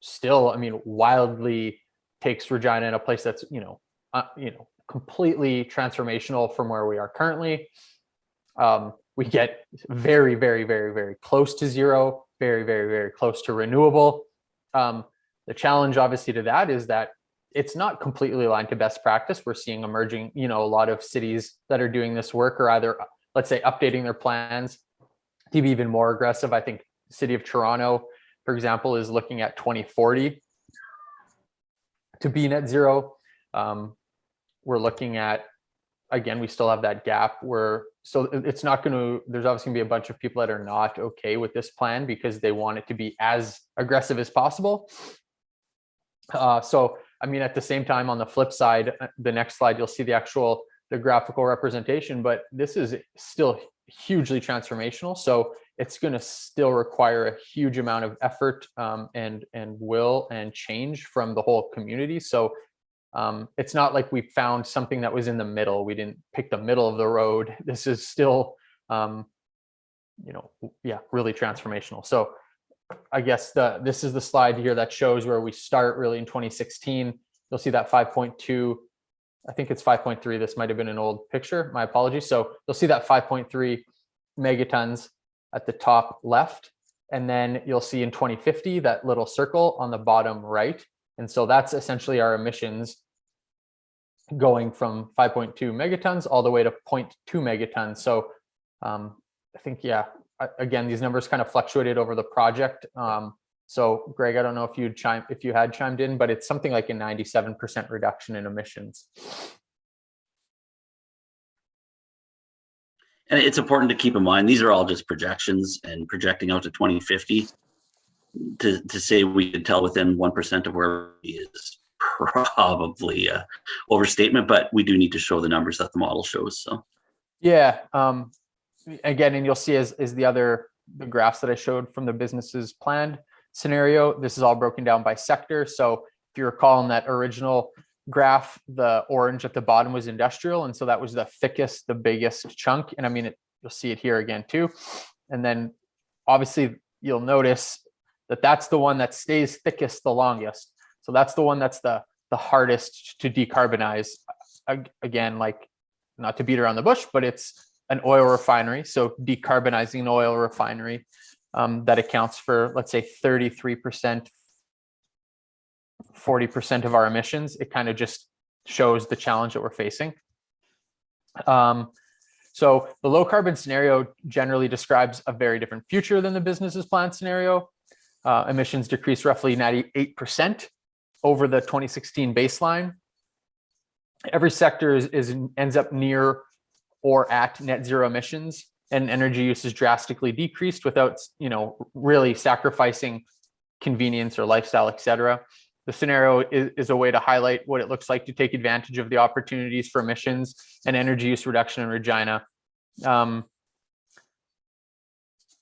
still, I mean, wildly takes Regina in a place that's, you know, uh, you know, completely transformational from where we are currently. Um, we get very, very, very, very close to zero, very, very, very close to renewable. Um, the challenge obviously to that is that it's not completely aligned to best practice. We're seeing emerging, you know, a lot of cities that are doing this work are either, let's say, updating their plans to be even more aggressive. I think city of Toronto, for example, is looking at 2040 to be net zero. Um, we're looking at, again, we still have that gap where, so it's not going to, there's obviously gonna be a bunch of people that are not okay with this plan because they want it to be as aggressive as possible. Uh, so, I mean, at the same time, on the flip side, uh, the next slide, you'll see the actual, the graphical representation, but this is still hugely transformational. So it's going to still require a huge amount of effort um, and and will and change from the whole community. So um, it's not like we found something that was in the middle. We didn't pick the middle of the road. (laughs) This is still, um, you know, yeah, really transformational. So I guess the this is the slide here that shows where we start really in 2016. You'll see that 5.2. I think it's 5.3. This might have been an old picture. My apologies. So you'll see that 5.3 megatons at the top left. And then you'll see in 2050 that little circle on the bottom right. And so that's essentially our emissions going from 5.2 megatons all the way to 0.2 megatons. So um, I think, yeah, again, these numbers kind of fluctuated over the project. Um, so Greg, I don't know if you'd chime, if you had chimed in, but it's something like a 97% reduction in emissions. And it's important to keep in mind, these are all just projections and projecting out to 2050. to, to say we could tell within 1% of where he is probably a overstatement, but we do need to show the numbers that the model shows. So, Yeah, um, again, and you'll see as, is the other, the graphs that I showed from the business as planned scenario, this is all broken down by sector. So if you recall in that original graph, the orange at the bottom was industrial. And so that was the thickest, the biggest chunk. And I mean, it, you'll see it here again too. And then obviously you'll notice that that's the one that stays thickest the longest. So that's the one that's the, the hardest to decarbonize. Again, like not to beat around the bush, but it's an oil refinery. So decarbonizing an oil refinery um, that accounts for, let's say, 33%, 40% of our emissions. It kind of just shows the challenge that we're facing. Um, so the low carbon scenario generally describes a very different future than the business as planned scenario. Uh, emissions decrease roughly 98% over the 2016 baseline. Every sector is, is ends up near or at net zero emissions and energy use is drastically decreased without, you know, really sacrificing convenience or lifestyle, et cetera. The scenario is, is a way to highlight what it looks like to take advantage of the opportunities for emissions and energy use reduction in Regina. Um,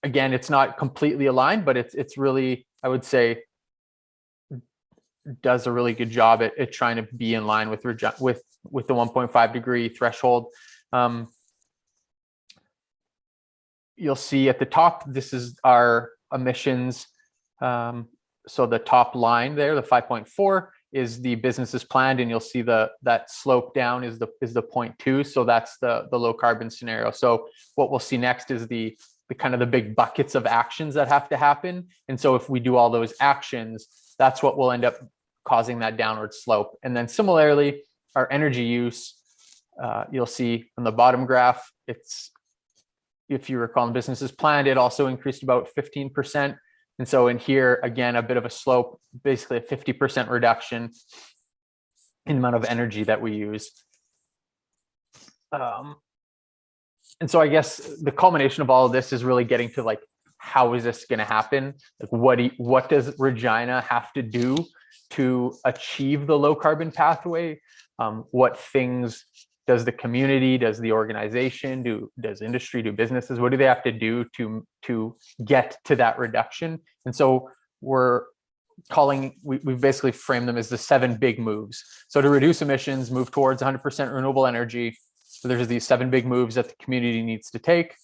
again, it's not completely aligned, but it's it's really, I would say, does a really good job at, at trying to be in line with with with the 1.5 degree threshold. Um, you'll see at the top, this is our emissions. Um, so the top line there, the 5.4 is the business as planned and you'll see the that slope down is the is the 0.2. So that's the the low carbon scenario. So what we'll see next is the the kind of the big buckets of actions that have to happen. And so if we do all those actions, that's what will end up causing that downward slope. And then similarly, our energy use, uh, you'll see on the bottom graph, it's, if you recall, in business as planned, it also increased about 15%. And so in here, again, a bit of a slope, basically a 50% reduction in the amount of energy that we use. Um, and so I guess the culmination of all of this is really getting to like, how is this going to happen? Like, what do you, what does Regina have to do to achieve the low carbon pathway? Um, what things does the community, does the organization, do does industry, do businesses? What do they have to do to to get to that reduction? And so we're calling we, we've basically frame them as the seven big moves. So to reduce emissions, move towards 100% renewable energy. So there's these seven big moves that the community needs to take.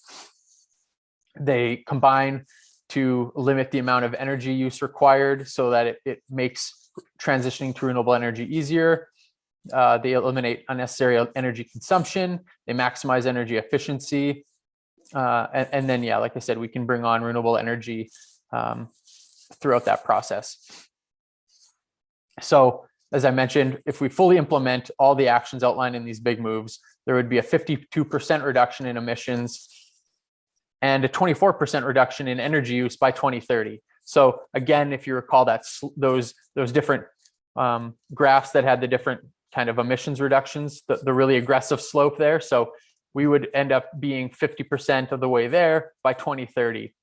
They combine to limit the amount of energy use required so that it, it makes transitioning to renewable energy easier. Uh, they eliminate unnecessary energy consumption. They maximize energy efficiency. Uh, and, and, then, yeah, like I said, we can bring on renewable energy um, throughout that process. So as I mentioned, if we fully implement all the actions outlined in these big moves, there would be a 52% reduction in emissions and a 24% reduction in energy use by 2030. So again, if you recall that those those different um, graphs that had the different kind of emissions reductions, the, the really aggressive slope there. So we would end up being 50% of the way there by 2030.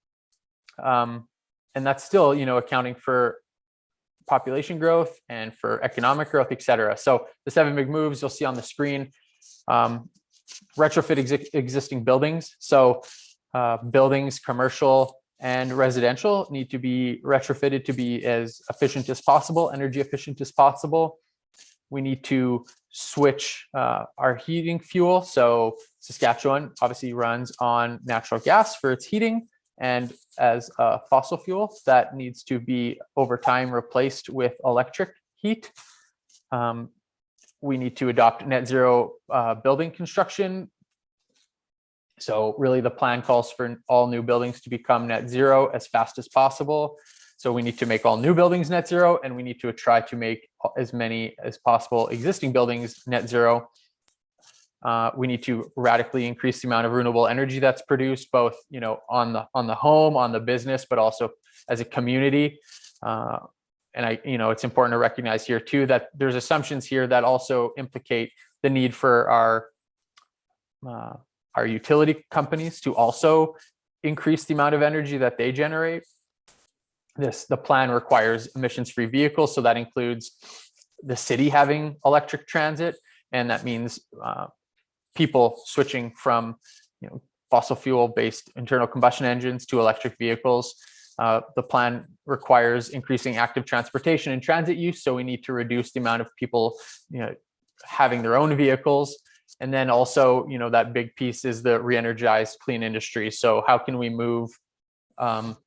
Um, and that's still, you know, accounting for population growth and for economic growth, et cetera. So the seven big moves you'll see on the screen, um, retrofit exi existing buildings. So uh, buildings, commercial and residential need to be retrofitted to be as efficient as possible, energy efficient as possible. We need to switch uh, our heating fuel. So Saskatchewan obviously runs on natural gas for its heating and as a fossil fuel that needs to be over time replaced with electric heat. Um, we need to adopt net zero uh, building construction. So really the plan calls for all new buildings to become net zero as fast as possible. So we need to make all new buildings net zero and we need to try to make as many as possible existing buildings net zero. Uh, we need to radically increase the amount of renewable energy that's produced both you know on the on the home on the business but also as a community uh, and i you know it's important to recognize here too that there's assumptions here that also implicate the need for our uh, our utility companies to also increase the amount of energy that they generate this, the plan requires emissions-free vehicles, so that includes the city having electric transit, and that means uh, people switching from, you know, fossil fuel-based internal combustion engines to electric vehicles. Uh, the plan requires increasing active transportation and transit use, so we need to reduce the amount of people, you know, having their own vehicles. And then also, you know, that big piece is the re-energized clean industry. So how can we move um,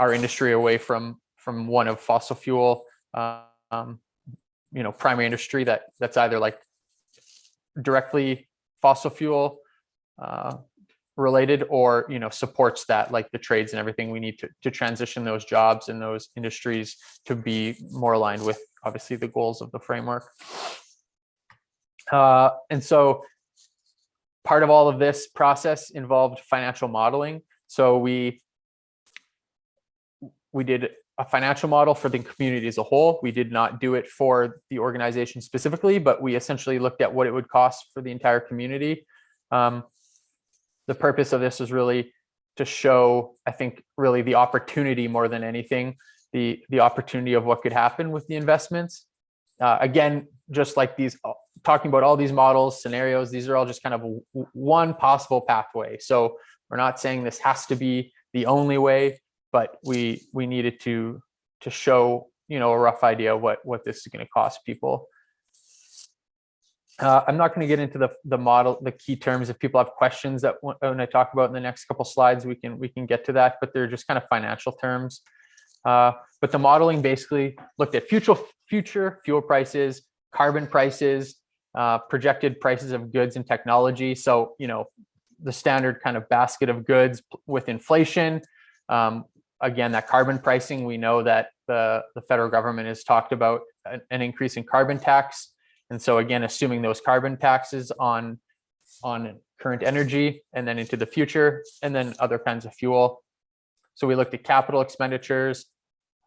our industry away from from one of fossil fuel, um, you know, primary industry that that's either like directly fossil fuel uh, related or you know supports that like the trades and everything we need to, to transition those jobs and those industries to be more aligned with obviously the goals of the framework uh, and so part of all of this process involved financial modeling. So we we did a financial model for the community as a whole. We did not do it for the organization specifically but we essentially looked at what it would cost for the entire community. Um, the purpose of this was really to show, I think, really the opportunity more than anything, the the opportunity of what could happen with the investments. Uh, again, just like these, talking about all these models, scenarios, these are all just kind of one possible pathway. So we're not saying this has to be the only way, but we we needed to to show you know a rough idea of what what this is going to cost people. Uh, I'm not going to get into the the model, the key terms. If people have questions that when I talk about in the next couple slides, we can we can get to that. But they're just kind of financial terms. Uh, but the modeling basically looked at future future fuel prices, carbon prices, uh, projected prices of goods and technology. So you know the standard kind of basket of goods with inflation. Um, again, that carbon pricing, we know that the the federal government has talked about an, an increase in carbon tax. And so again, assuming those carbon taxes on on current energy and then into the future, and then other kinds of fuel. So we looked at capital expenditures.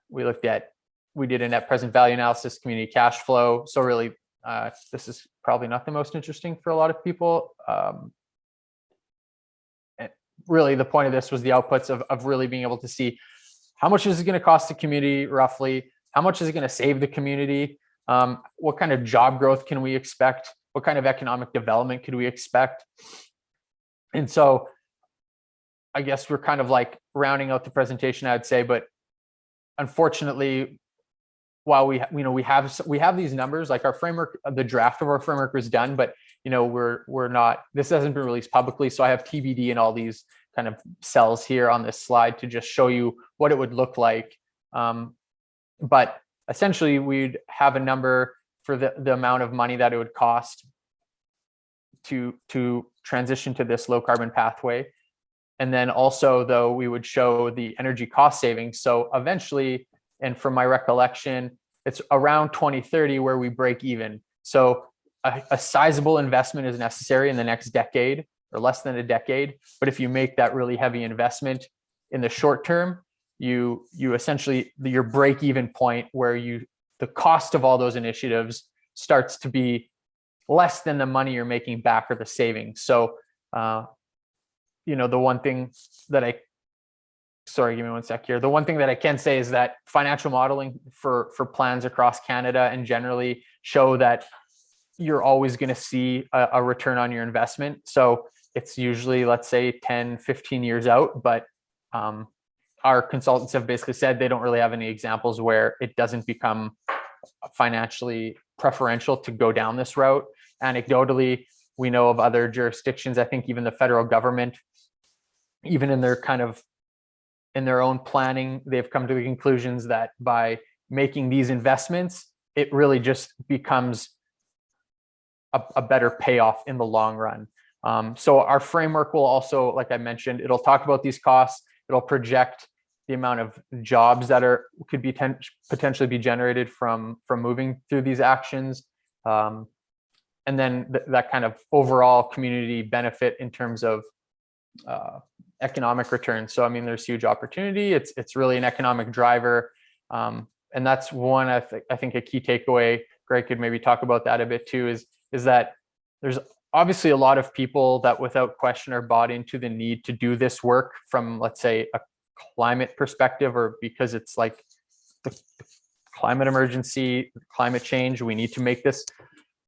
We looked at, we did a net present value analysis, community cash flow. So really, uh, this is probably not the most interesting for a lot of people. Um, really, the point of this was the outputs of, of really being able to see how much is it going to cost the community roughly, how much is it going to save the community, um, what kind of job growth can we expect? What kind of economic development could we expect? And so I guess we're kind of like rounding out the presentation, I'd say, but unfortunately, while we, you know, we have, we have these numbers, like our framework, the draft of our framework was done, but you know, we're, we're not, this hasn't been released publicly. So I have TBD and all these kind of cells here on this slide to just show you what it would look like. Um, but essentially we'd have a number for the, the amount of money that it would cost to, to transition to this low carbon pathway. And then also though, we would show the energy cost savings. So eventually, and from my recollection, it's around 2030 where we break even. So a, a sizable investment is necessary in the next decade or less than a decade. But if you make that really heavy investment in the short term, you you essentially your break even point where you the cost of all those initiatives starts to be less than the money you're making back or the savings so uh, you know the one thing that i sorry give me one sec here the one thing that i can say is that financial modeling for for plans across canada and generally show that you're always going to see a, a return on your investment so it's usually let's say 10 15 years out but um, our consultants have basically said they don't really have any examples where it doesn't become financially preferential to go down this route. Anecdotally, we know of other jurisdictions, I think even the federal government, even in their kind of in their own planning, they've come to the conclusions that by making these investments, it really just becomes a, a better payoff in the long run. Um, so our framework will also, like I mentioned, it'll talk about these costs It'll project the amount of jobs that are could be ten, potentially be generated from from moving through these actions. Um, and then th that kind of overall community benefit in terms of uh, economic return. So I mean, there's huge opportunity. It's it's really an economic driver, um, and that's one I think I think a key takeaway. Greg could maybe talk about that a bit too. Is is that there's obviously a lot of people that without question are bought into the need to do this work from let's say a climate perspective or because it's like the climate emergency, climate change, we need to make this.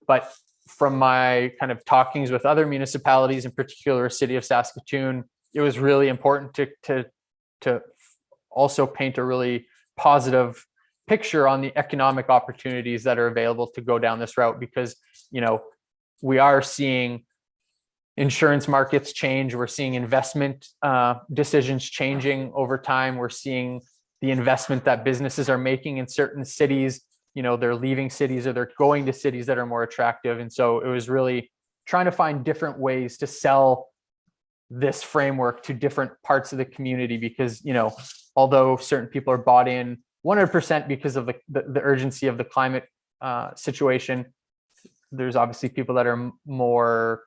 But from my kind of talkings with other municipalities, in particular, city of Saskatoon, it was really important to to to also paint a really positive picture on the economic opportunities that are available to go down this route because you know we are seeing insurance markets change. We're seeing investment uh, decisions changing over time. We're seeing the investment that businesses are making in certain cities. You know they're leaving cities or they're going to cities that are more attractive. And so it was really trying to find different ways to sell this framework to different parts of the community because you know although certain people are bought in 100% because of the, the, the urgency of the climate uh, situation there's obviously people that are more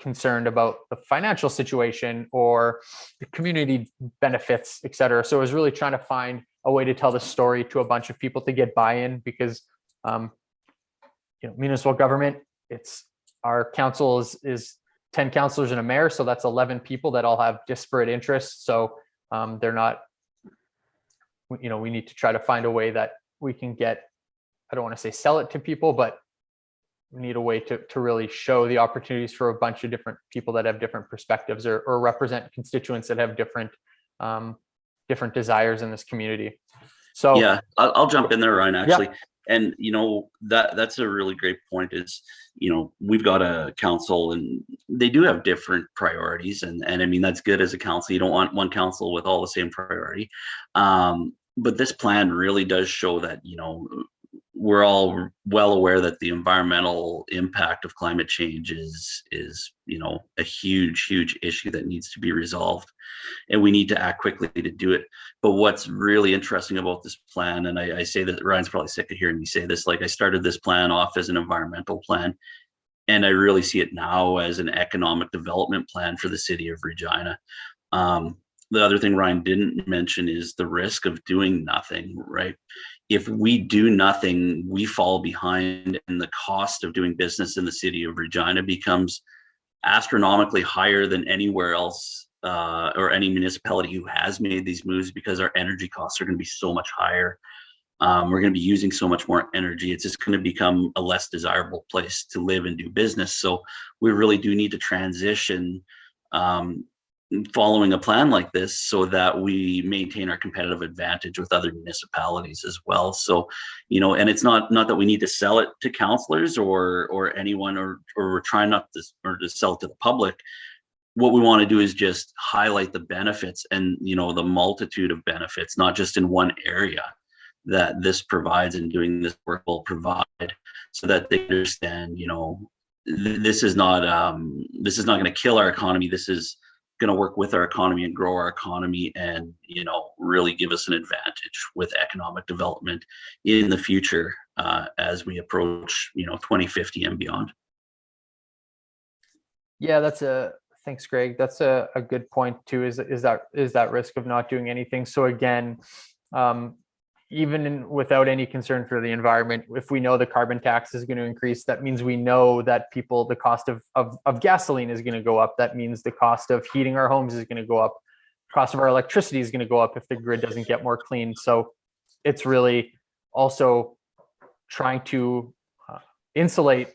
concerned about the financial situation or the community benefits et cetera. So I was really trying to find a way to tell the story to a bunch of people to get buy-in because um, you know municipal government it's our council is is 10 councilors and a mayor so that's 11 people that all have disparate interests. So um, they're not you know we need to try to find a way that we can get i don't want to say sell it to people but we need a way to, to really show the opportunities for a bunch of different people that have different perspectives or, or represent constituents that have different um, different desires in this community. So Yeah, I'll, I'll jump in there, Ryan, actually. And, you know, that, that's a really great point is, you know, we've got a council and they do have different priorities and, and I mean, that's good as a council. You don't want one council with all the same priority. Um, but this plan really does show that, you know, we're all well aware that the environmental impact of climate change is, is, you know, a huge, huge issue that needs to be resolved. And we need to act quickly to do it. But what's really interesting about this plan, and I, I say that Ryan's probably sick of hearing me say this, like I started this plan off as an environmental plan. And I really see it now as an economic development plan for the city of Regina. Um, the other thing Ryan didn't mention is the risk of doing nothing, right? If we do nothing, we fall behind and the cost of doing business in the city of Regina becomes astronomically higher than anywhere else uh, or any municipality who has made these moves because our energy costs are going to be so much higher. Um, we're going to be using so much more energy. It's just going to become a less desirable place to live and do business. So we really do need to transition um, following a plan like this so that we maintain our competitive advantage with other municipalities as well. So, you know, and it's not not that we need to sell it to counselors or or anyone or or we're trying not to or to sell it to the public what we want to do is just highlight the benefits and you know the multitude of benefits not just in one area that this provides and doing this work will provide so that they understand you know th- this is not um this is not going to kill our economy this is going to work with our economy and grow our economy and you know really give us an advantage with economic development in the future uh, as we approach you know 2050 and beyond Yeah, that's a, thanks, Greg. That's a, a good point too, is, is that, is that risk of not doing anything. So again, um, even in, without any concern for the environment, if we know the carbon tax is going to increase, that means we know that people, the cost of, of, of gasoline is going to go up. That means the cost of heating our homes is going to go up. Cost of our electricity is going to go up if the grid doesn't get more clean. So it's really also trying to uh, insulate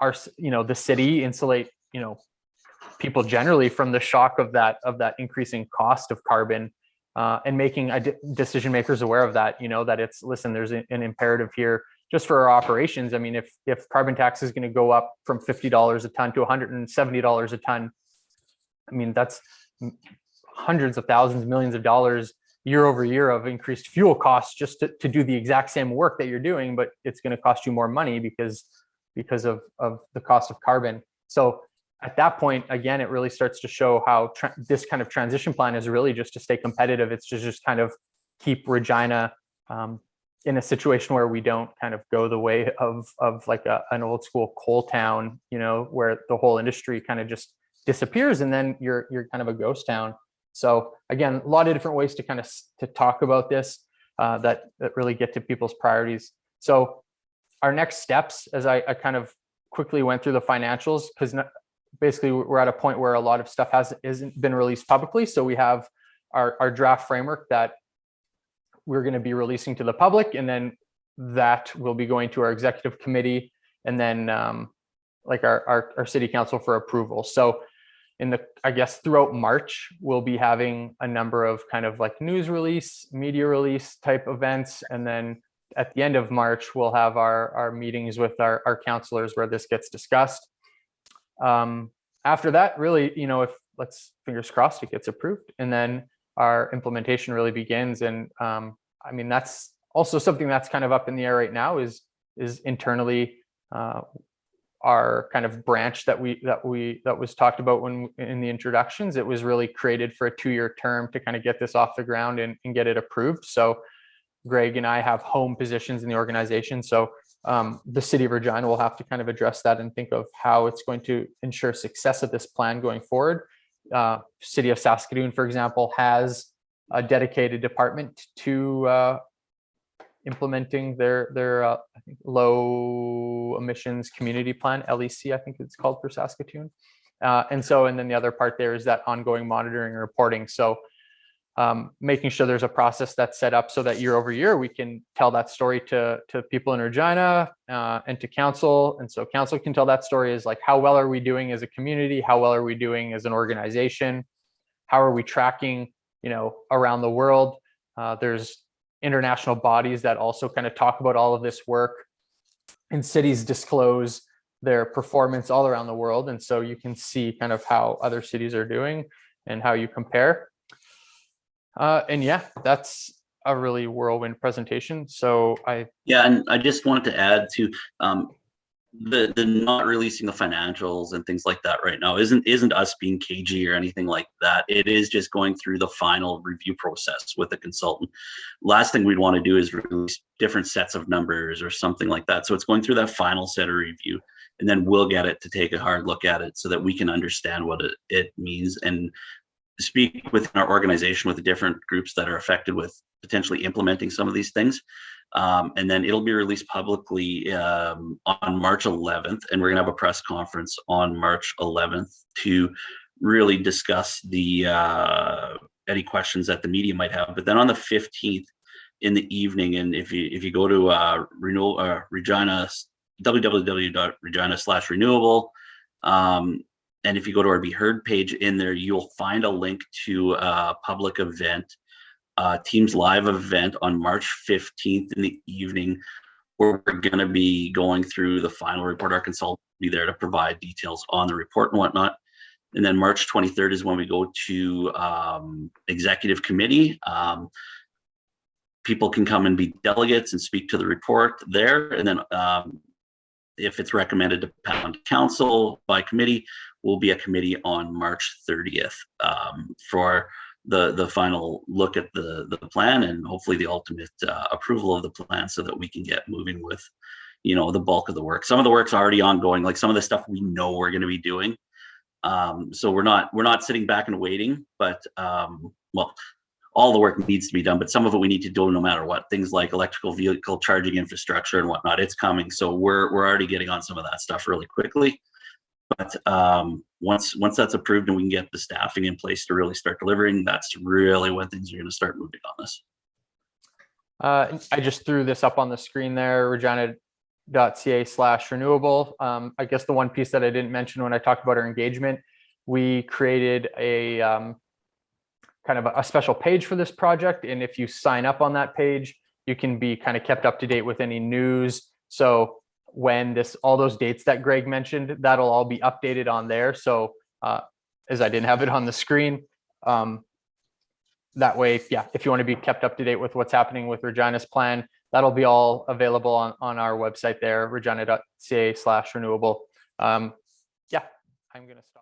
our, you know, the city, insulate, you know, people generally from the shock of that of that increasing cost of carbon uh, and making decision makers aware of that you know that it's listen there's an imperative here just for our operations. I mean if if carbon tax is going to go up from $50 a ton to $170 a ton i mean that's hundreds of thousands millions of dollars year over year of increased fuel costs just to, to do the exact same work that you're doing but it's going to cost you more money because because of of the cost of carbon. So at that point, again, it really starts to show how this kind of transition plan is really just to stay competitive. It's to just kind of keep Regina um, in a situation where we don't kind of go the way of of like a, an old school coal town, you know, where the whole industry kind of just disappears and then you're you're kind of a ghost town. So again, a lot of different ways to kind of to talk about this uh, that that really get to people's priorities. So our next steps, as I, I kind of quickly went through the financials, because basically we're at a point where a lot of stuff hasn't isn't been released publicly. So we have our, our draft framework that we're going to be releasing to the public and then that will be going to our executive committee and then um, like our, our, our city council for approval. So in the, I guess throughout March, we'll be having a number of kind of like news release, media release type events. And then at the end of March, we'll have our, our meetings with our, our counselors where this gets discussed. Um, after that, really, you know, if let's fingers crossed it gets approved and then our implementation really begins. And um, I mean, that's also something that's kind of up in the air right now is, is internally uh, our kind of branch that we that we that was talked about when in the introductions it was really created for a two-year term to kind of get this off the ground and, and get it approved so greg and i have home positions in the organization so um, the city of regina will have to kind of address that and think of how it's going to ensure success of this plan going forward. Uh, city of saskatoon for example has a dedicated department to uh, implementing their their uh, low emissions community plan LEC I think it's called for Saskatoon. Uh, and so and then the other part there is that ongoing monitoring and reporting. So um, making sure there's a process that's set up so that year over year we can tell that story to to people in Regina uh, and to council. And so council can tell that story is like how well are we doing as a community? How well are we doing as an organization? How are we tracking you know around the world? Uh, there's international bodies that also kind of talk about all of this work. And cities disclose their performance all around the world. And so you can see kind of how other cities are doing and how you compare uh, and yeah that's a really whirlwind presentation so i Yeah, and I just wanted to add to um, the the not releasing the financials and things like that right now isn't isn't us being cagey or anything like that. It is just going through the final review process with the consultant. Last thing we'd want to do is release different sets of numbers or something like that. So it's going through that final set of review, and then we'll get it to take a hard look at it so that we can understand what it, it means and speak within our organization with the different groups that are affected with potentially implementing some of these things. Um, and then it'll be released publicly um, on March 11th, and we're gonna have a press conference on March 11th to really discuss the uh, any questions that the media might have. But then on the 15th in the evening, and if you if you go to uh, renewal uh, Regina www.regina slash renewable, um, and if you go to our Be Heard page in there, you'll find a link to a public event uh, Teams Live event on March 15th in the evening, where we're going to be going through the final report. Our consultant will be there to provide details on the report and whatnot. And then March 23rd is when we go to um, executive committee. Um, people can come and be delegates and speak to the report there. And then um, if it's recommended to pound council by committee, will be a committee on March 30th um, for the the final look at the the plan and hopefully the ultimate uh, approval of the plan so that we can get moving with you know the bulk of the work. Some of the work's already ongoing like some of the stuff we know we're going to be doing. Um so we're not we're not sitting back and waiting but um well all the work needs to be done but some of it we need to do no matter what. Things like electrical vehicle charging infrastructure and whatnot it's coming. So we're we're already getting on some of that stuff really quickly but um, once once that's approved and we can get the staffing in place to really start delivering, that's really when things are going to start moving on this. Uh, I just threw this up on the screen there, regina.ca slash renewable. Um, I guess the one piece that I didn't mention when I talked about our engagement, we created a um, kind of a, a special page for this project. And if you sign up on that page, you can be kind of kept up to date with any news. So when this all those dates that Greg mentioned, that'll all be updated on there. So uh, as I didn't have it on the screen, um, that way, yeah, if you want to be kept up to date with what's happening with Regina's plan, that'll be all available on, on our website there, regina.ca slash renewable. Um, yeah, I'm going to stop.